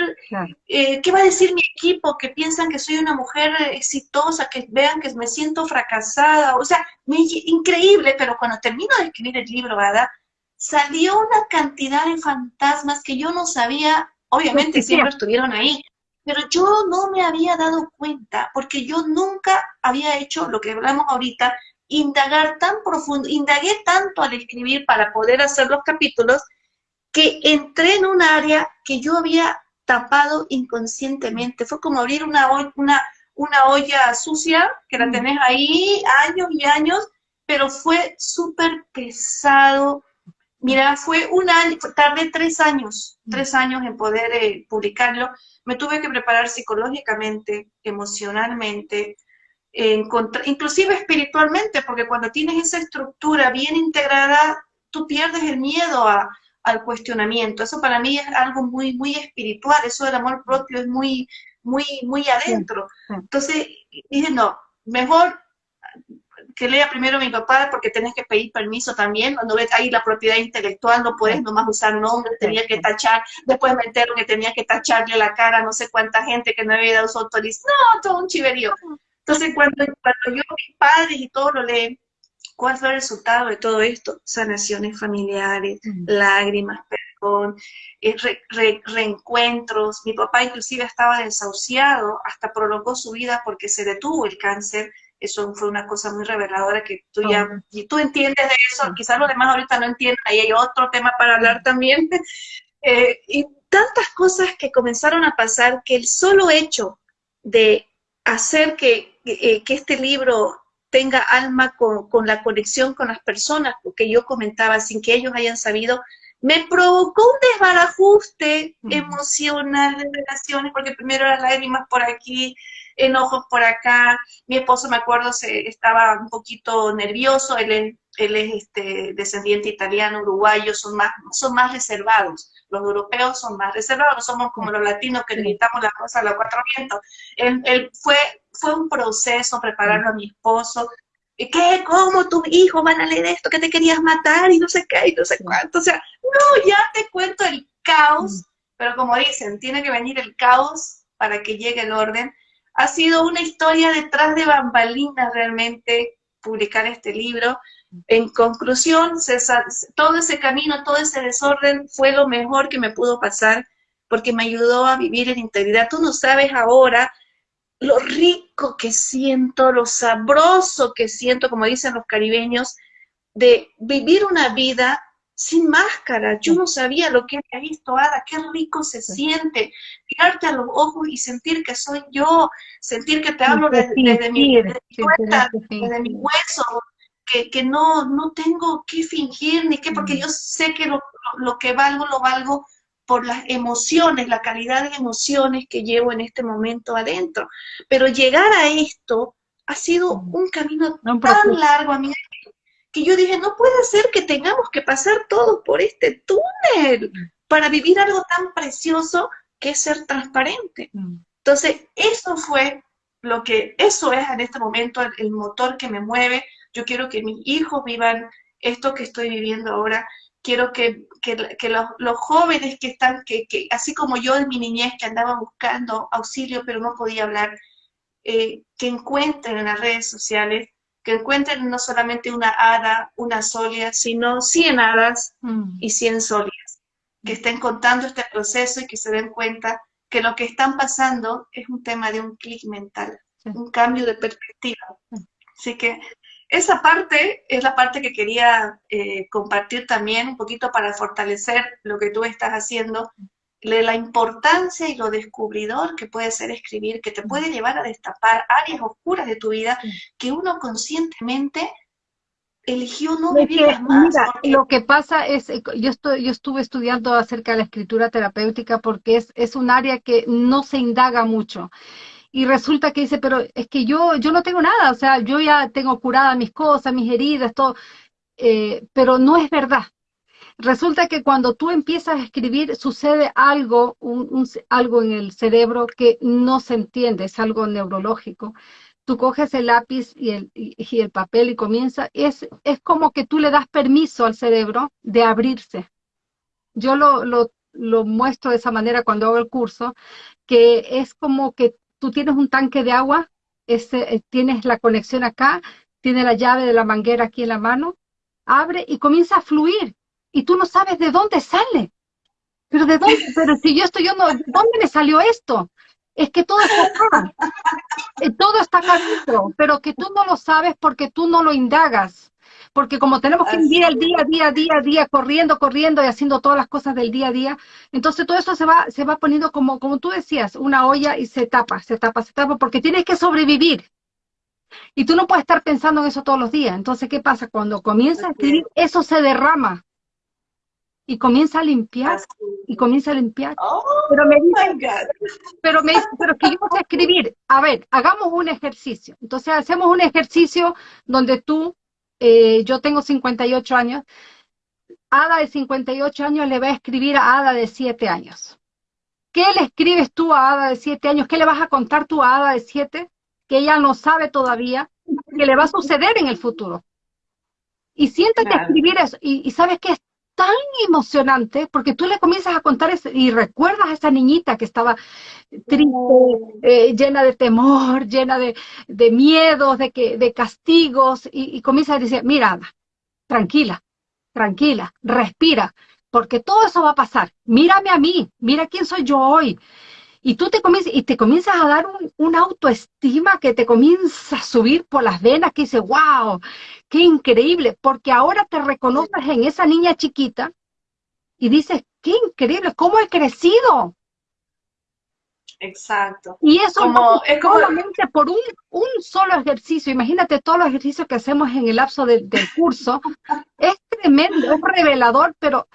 eh, qué va a decir mi equipo que piensan que soy una mujer exitosa, que vean que me siento fracasada? O sea, increíble, pero cuando termino de escribir el libro, ¿verdad? Salió una cantidad de fantasmas que yo no sabía, obviamente siempre estuvieron ahí, pero yo no me había dado cuenta, porque yo nunca había hecho lo que hablamos ahorita, indagar tan profundo, indagué tanto al escribir para poder hacer los capítulos, que entré en un área que yo había tapado inconscientemente. Fue como abrir una, una, una olla sucia, que la mm. tenés ahí años y años, pero fue súper pesado. Mira, fue un año, tardé tres años, mm. tres años en poder eh, publicarlo. Me tuve que preparar psicológicamente, emocionalmente, inclusive espiritualmente, porque cuando tienes esa estructura bien integrada, tú pierdes el miedo a, al cuestionamiento. Eso para mí es algo muy, muy espiritual, eso del amor propio es muy, muy, muy adentro. Entonces dije, no, mejor que lea primero mi papá porque tenés que pedir permiso también, cuando ves ahí la propiedad intelectual no puedes nomás usar nombres, tenía que tachar, después me entero que tenía que tacharle la cara a no sé cuánta gente que no había dado su autorización, no, todo un chiverío. Entonces cuando, cuando yo, mis padres y todo lo leen, ¿Cuál fue el resultado de todo esto? Sanaciones familiares, lágrimas, perdón, eh, reencuentros. Mi papá inclusive estaba desahuciado, hasta prolongó su vida porque se detuvo el cáncer. Eso fue una cosa muy reveladora que tú ya, y tú entiendes de eso, quizás los demás ahorita no entienden, ahí hay otro tema para hablar también. Eh, y tantas cosas que comenzaron a pasar que el solo hecho de hacer que, que eh, este libro tenga alma con, la conexión con las personas, porque yo comentaba, sin que ellos hayan sabido, me provocó un desbarajuste emocional de relaciones, porque primero las lágrimas por aquí, enojos por acá, mi esposo me acuerdo se estaba un poquito nervioso, él es, él es este, descendiente italiano, uruguayo, son más, son más reservados, los europeos son más reservados, somos como los latinos que necesitamos las cosas a los cuatro vientos. Él, fue, fue un proceso prepararlo a mi esposo, ¿qué? ¿Cómo tus hijos van a leer esto? Que te querías matar y no sé qué y no sé cuánto. O sea, no, ya te cuento el caos, pero como dicen, tiene que venir el caos para que llegue el orden. Ha sido una historia detrás de bambalinas realmente publicar este libro. En conclusión, todo ese camino, todo ese desorden fue lo mejor que me pudo pasar porque me ayudó a vivir en integridad. Tú no sabes ahora lo rico que siento, lo sabroso que siento, como dicen los caribeños, de vivir una vida sin máscara. Yo no sabía lo que había visto, Ada, qué rico se siente mirarte a los ojos y sentir que soy yo, sentir que te hablo desde, mi, desde mi hueso, que, que, no, no tengo que fingir ni qué, porque yo sé que lo, lo que valgo, lo valgo por las emociones, la calidad de emociones que llevo en este momento adentro. Pero llegar a esto ha sido un camino tan largo, amiga, que yo dije, no puede ser que tengamos que pasar todos por este túnel para vivir algo tan precioso que es ser transparente. Entonces, eso fue lo que, eso es en este momento el, el motor que me mueve. Yo quiero que mis hijos vivan esto que estoy viviendo ahora quiero que, los, jóvenes que están, que, así como yo en mi niñez que andaba buscando auxilio pero no podía hablar, eh, que encuentren en las redes sociales, que encuentren no solamente una hada, una solia, sino 100 hadas mm. y 100 solias, que estén contando este proceso y que se den cuenta que lo que están pasando es un tema de un clic mental, un cambio de perspectiva. Así que esa parte es la parte que quería eh, compartir también un poquito para fortalecer lo que tú estás haciendo, la importancia y lo descubridor que puede ser escribir, que te puede llevar a destapar áreas oscuras de tu vida que uno conscientemente eligió no vivir más. Mira, lo que pasa es, eh, yo, estoy, yo estuve estudiando acerca de la escritura terapéutica porque es, es un área que no se indaga mucho y resulta que dice, pero es que yo, yo no tengo nada, o sea, yo ya tengo curadas mis cosas, mis heridas, todo, eh, pero no es verdad. Resulta que cuando tú empiezas a escribir sucede algo, un, algo en el cerebro que no se entiende, es algo neurológico. Tú coges el lápiz y el, y, el papel y comienza, es, es como que tú le das permiso al cerebro de abrirse. Yo lo, lo, lo muestro de esa manera cuando hago el curso, que es como que tú tienes un tanque de agua, ese, eh, tienes la conexión acá, tienes la llave de la manguera aquí en la mano, abre y comienza a fluir y tú no sabes de dónde sale. Pero de dónde, pero si yo estoy, yo no, ¿de dónde me salió esto? Es que todo está acá, eh, todo está acá dentro, pero que tú no lo sabes porque tú no lo indagas porque como tenemos que vivir el día, día, día, día, corriendo, corriendo y haciendo todas las cosas del día a día, entonces todo eso se va, se va poniendo como, como tú decías, una olla y se tapa, se tapa, se tapa, porque tienes que sobrevivir. Y tú no puedes estar pensando en eso todos los días. Entonces, ¿qué pasa? Cuando comienza a escribir, eso se derrama. Y comienza a limpiar, y comienza a limpiar. Oh, pero me dice, pero me dice, pero que yo voy a escribir. A ver, hagamos un ejercicio. Entonces, hacemos un ejercicio donde tú eh, yo tengo 58 años, Ada de 58 años le va a escribir a Ada de 7 años. ¿Qué le escribes tú a Ada de 7 años? ¿Qué le vas a contar tú a Ada de 7? Que ella no sabe todavía, que le va a suceder en el futuro. Y siéntate a escribir eso. Y, sabes que es tan emocionante porque tú le comienzas a contar y recuerdas a esa niñita que estaba triste, eh, llena de temor, llena de, de miedos, de, que, de castigos, y, y comienza a decir, mira, tranquila, tranquila, respira, porque todo eso va a pasar. Mírame a mí, mira quién soy yo hoy. Y tú te comienzas, y te comienzas a dar un, una autoestima que te comienza a subir por las venas, que dice, wow, qué increíble, porque ahora te reconoces en esa niña chiquita y dices, qué increíble, cómo he crecido, Exacto. Y eso como, es solamente por un, un, solo ejercicio. Imagínate todos los ejercicios que hacemos en el lapso del curso. es tremendo, es revelador, pero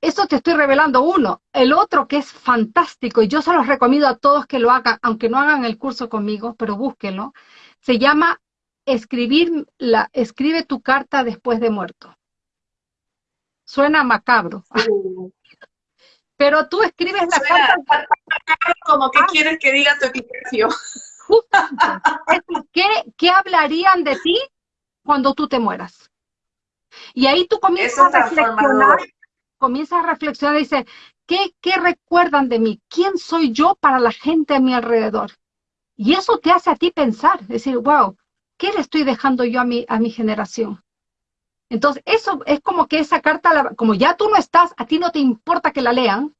eso te estoy revelando uno. El otro que es fantástico, y yo se los recomiendo a todos que lo hagan, aunque no hagan el curso conmigo, pero búsquenlo, se llama escribir la, escribe tu carta después de muerto. Suena macabro. Pero tú escribes la carta. Como que ah. quieres que diga tu equipación. ¿Qué, ¿Qué hablarían de ti cuando tú te mueras? Y ahí tú comienzas a reflexionar, comienzas a reflexionar y dices, ¿qué, ¿qué recuerdan de mí? ¿Quién soy yo para la gente a mi alrededor? Y eso te hace a ti pensar, decir, wow, ¿qué le estoy dejando yo a mi, a mi generación? Entonces, eso es como que esa carta, como ya tú no estás, a ti no te importa que la lean.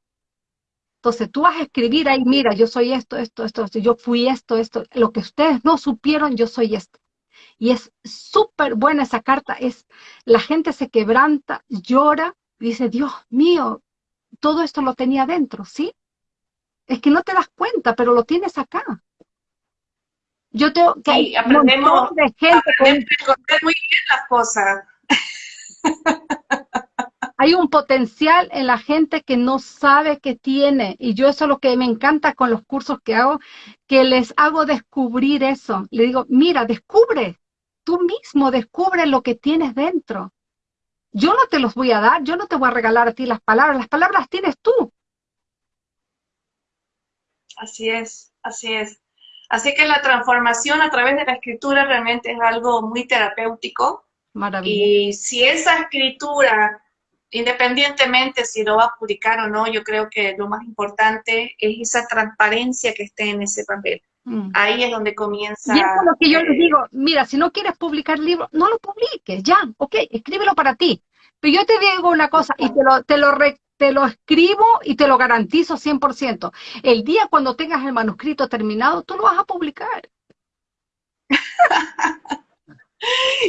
Entonces, tú vas a escribir ahí, mira, yo soy esto, esto, esto, esto yo fui esto, esto, lo que ustedes no supieron, yo soy esto. Y es súper buena esa carta, es, la gente se quebranta, llora, dice, Dios mío, todo esto lo tenía dentro, ¿sí? Es que no te das cuenta, pero lo tienes acá. Yo tengo que sí, aprendemos, de gente muy bien las cosas. Hay un potencial en la gente que no sabe que tiene, y yo eso es lo que me encanta con los cursos que hago, que les hago descubrir eso. Le digo, mira, descubre, tú mismo descubre lo que tienes dentro. Yo no te los voy a dar, yo no te voy a regalar a ti las palabras, las palabras tienes tú. Así es, así es. Así que la transformación a través de la escritura realmente es algo muy terapéutico. Maravilloso. Y si esa escritura, independientemente si lo va a publicar o no, yo creo que lo más importante es esa transparencia que esté en ese papel. Mm. Ahí es donde comienza. Y es lo que yo les digo, mira, si no quieres publicar libros, no lo publiques, ya, ok, escríbelo para ti. Pero yo te digo una cosa, y te lo, te lo, te lo escribo y te lo garantizo 100%. El día cuando tengas el manuscrito terminado, tú lo vas a publicar.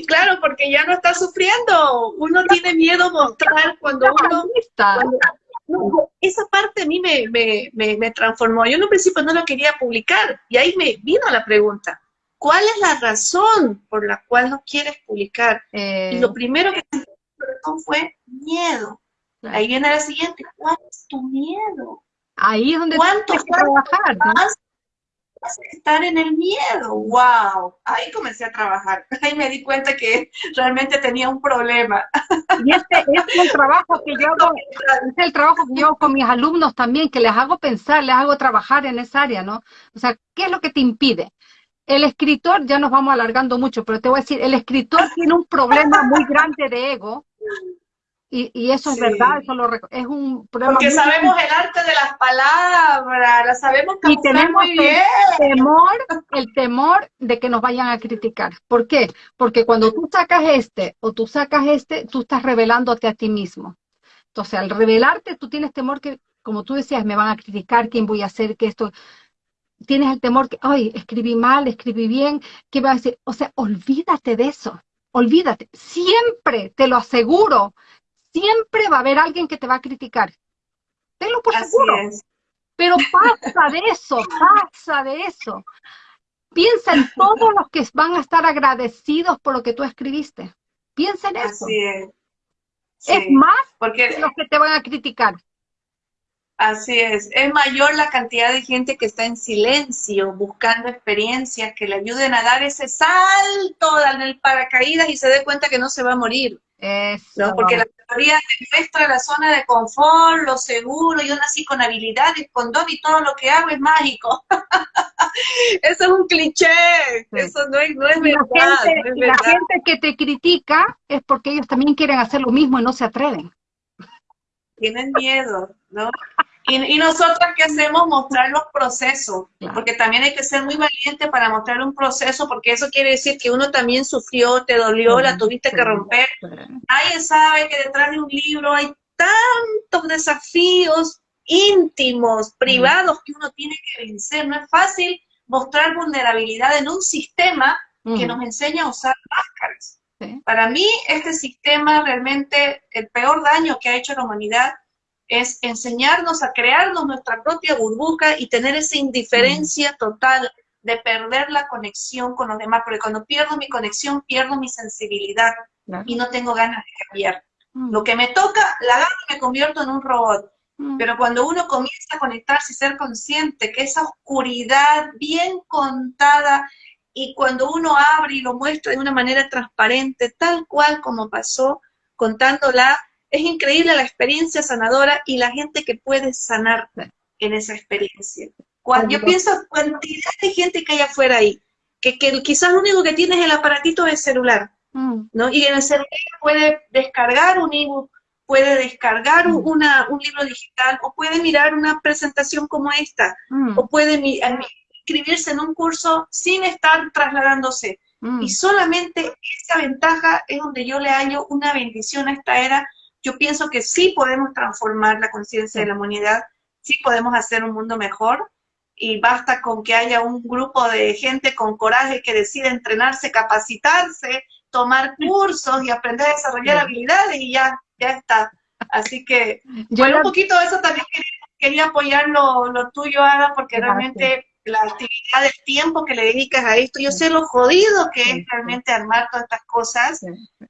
Claro, porque ya no está sufriendo. Uno tiene miedo mostrar cuando uno... esa parte a mí me, transformó. Yo en un principio no lo quería publicar y ahí me vino la pregunta. ¿Cuál es la razón por la cual no quieres publicar? Y lo eh. primero que me fue miedo. Ahí viene la siguiente, ¿cuál es tu miedo? Ahí es donde ¿Cuánto que trabajar, vas, a estar en el miedo? ¡Wow! Ahí comencé a trabajar. Ahí me di cuenta que realmente tenía un problema. Y este, este es el trabajo que yo hago, este es el trabajo que yo hago con mis alumnos también, que les hago pensar, les hago trabajar en esa área, ¿no? O sea, ¿qué es lo que te impide? El escritor, ya nos vamos alargando mucho, pero te voy a decir, el escritor tiene un problema muy grande de ego, y, eso es verdad, eso es un problema. Porque sabemos el arte de las palabras, la sabemos Y tenemos muy bien. El temor, el temor de que nos vayan a criticar. ¿Por qué? Porque cuando tú sacas este o tú sacas este, tú estás revelándote a ti mismo. Entonces, al revelarte, tú tienes temor que, como tú decías, me van a criticar, quién voy a hacer, que esto tienes el temor que, ay, escribí mal, escribí bien, ¿qué va a decir? O sea, olvídate de eso, olvídate. Siempre, te lo aseguro, siempre va a haber alguien que te va a criticar. Tenlo por seguro. Pero pasa de eso, pasa de eso. Piensa en todos los que van a estar agradecidos por lo que tú escribiste. Piensa en eso. Así es. es más porque los que te van a criticar. Así es, es mayor la cantidad de gente que está en silencio, buscando experiencias que le ayuden a dar ese salto en el paracaídas y se dé cuenta que no se va a morir. ¿No? Porque la teoría te muestra la zona de confort, lo seguro, yo nací con habilidades, con don y todo lo que hago es mágico. eso es un cliché, eso no es, no es verdad. La gente que te critica es porque ellos también quieren hacer lo mismo y no se atreven. Tienen miedo, ¿no? Y, nosotros qué hacemos? Mostrar los procesos, porque también hay que ser muy valiente para mostrar un proceso, porque eso quiere decir que uno también sufrió, te dolió, la tuviste que romper. Nadie sabe que detrás de un libro hay tantos desafíos íntimos, privados, que uno tiene que vencer. No es fácil mostrar vulnerabilidad en un sistema que nos enseña a usar máscaras. Para mí, este sistema realmente, el peor daño que ha hecho la humanidad es enseñarnos a crearnos nuestra propia burbuja y tener esa indiferencia total de perder la conexión con los demás, porque cuando pierdo mi conexión, pierdo mi sensibilidad y no tengo ganas de cambiar. Mm. Lo que me toca, la y me convierto en un robot. Mm. Pero cuando uno comienza a conectarse y ser consciente que esa oscuridad bien contada y cuando uno abre y lo muestra de una manera transparente, tal cual como pasó, contándola, es increíble la experiencia sanadora y la gente que puede sanar en esa experiencia. Cuando yo pienso cantidad de gente que hay afuera ahí, que, que quizás lo único que tiene es el aparatito del celular, mm. ¿no? Y en el celular puede descargar un ebook, puede descargar mm. una, un libro digital, o puede mirar una presentación como esta, mm. o puede inscribirse en un curso sin estar trasladándose. Y solamente esa ventaja es donde yo le hallo una bendición a esta era. Yo pienso que sí podemos transformar la conciencia de la humanidad, sí podemos hacer un mundo mejor, y basta con que haya un grupo de gente con coraje que decida entrenarse, capacitarse, tomar cursos y aprender a desarrollar habilidades y ya, ya está. Así que, bueno, un poquito de eso también quería, apoyar lo, lo, tuyo, Ada, porque realmente la actividad del tiempo que le dedicas a esto. Yo sé lo jodido que es realmente armar todas estas cosas.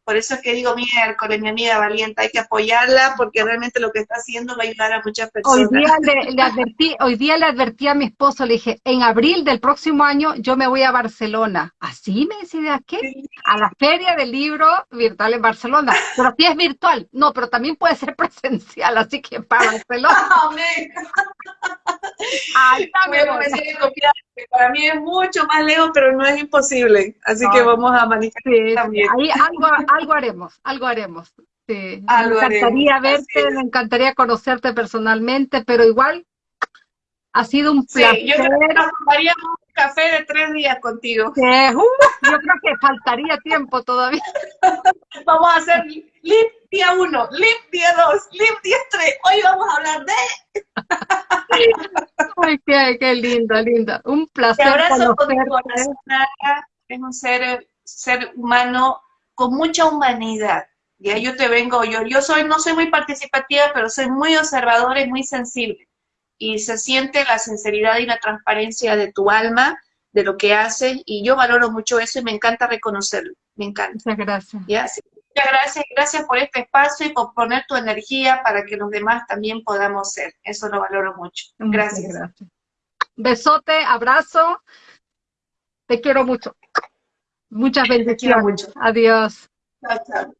Por eso es que digo, miércoles, mi amiga valiente, hay que apoyarla porque realmente lo que está haciendo va a ayudar a muchas personas. Hoy día le, advertí, hoy día le advertí a mi esposo, le dije, en abril del próximo año yo me voy a Barcelona. ¿Así me decía qué? A la feria del libro virtual en Barcelona. Pero si es virtual. No, pero también puede ser presencial, así que para Barcelona. Amén. Para mí es mucho más lejos, pero no es imposible. Así que vamos a manifestar también. Ahí algo, algo haremos, algo haremos. me encantaría verte, me encantaría conocerte personalmente, pero igual ha sido un placer. Sí, yo creo que nos tomaríamos café de tres días contigo. Uh, yo creo que faltaría tiempo todavía. vamos a hacer LIP día uno, LIP día dos, LIP día tres. Hoy vamos a hablar de... Ay, qué, qué lindo, lindo. Un placer. Te abrazo con Es un ser, ser humano con mucha humanidad. Ya yo te vengo, yo, yo soy, no soy muy participativa, pero soy muy observadora y muy sensible y se siente la sinceridad y la transparencia de tu alma, de lo que haces, y yo valoro mucho eso y me encanta reconocerlo, me encanta. Muchas gracias. muchas gracias, gracias por este espacio y por poner tu energía para que los demás también podamos ser, eso lo valoro mucho. Gracias. gracias. Besote, abrazo, te quiero mucho. Muchas bendiciones. Mucho. Adiós. Chao, chao.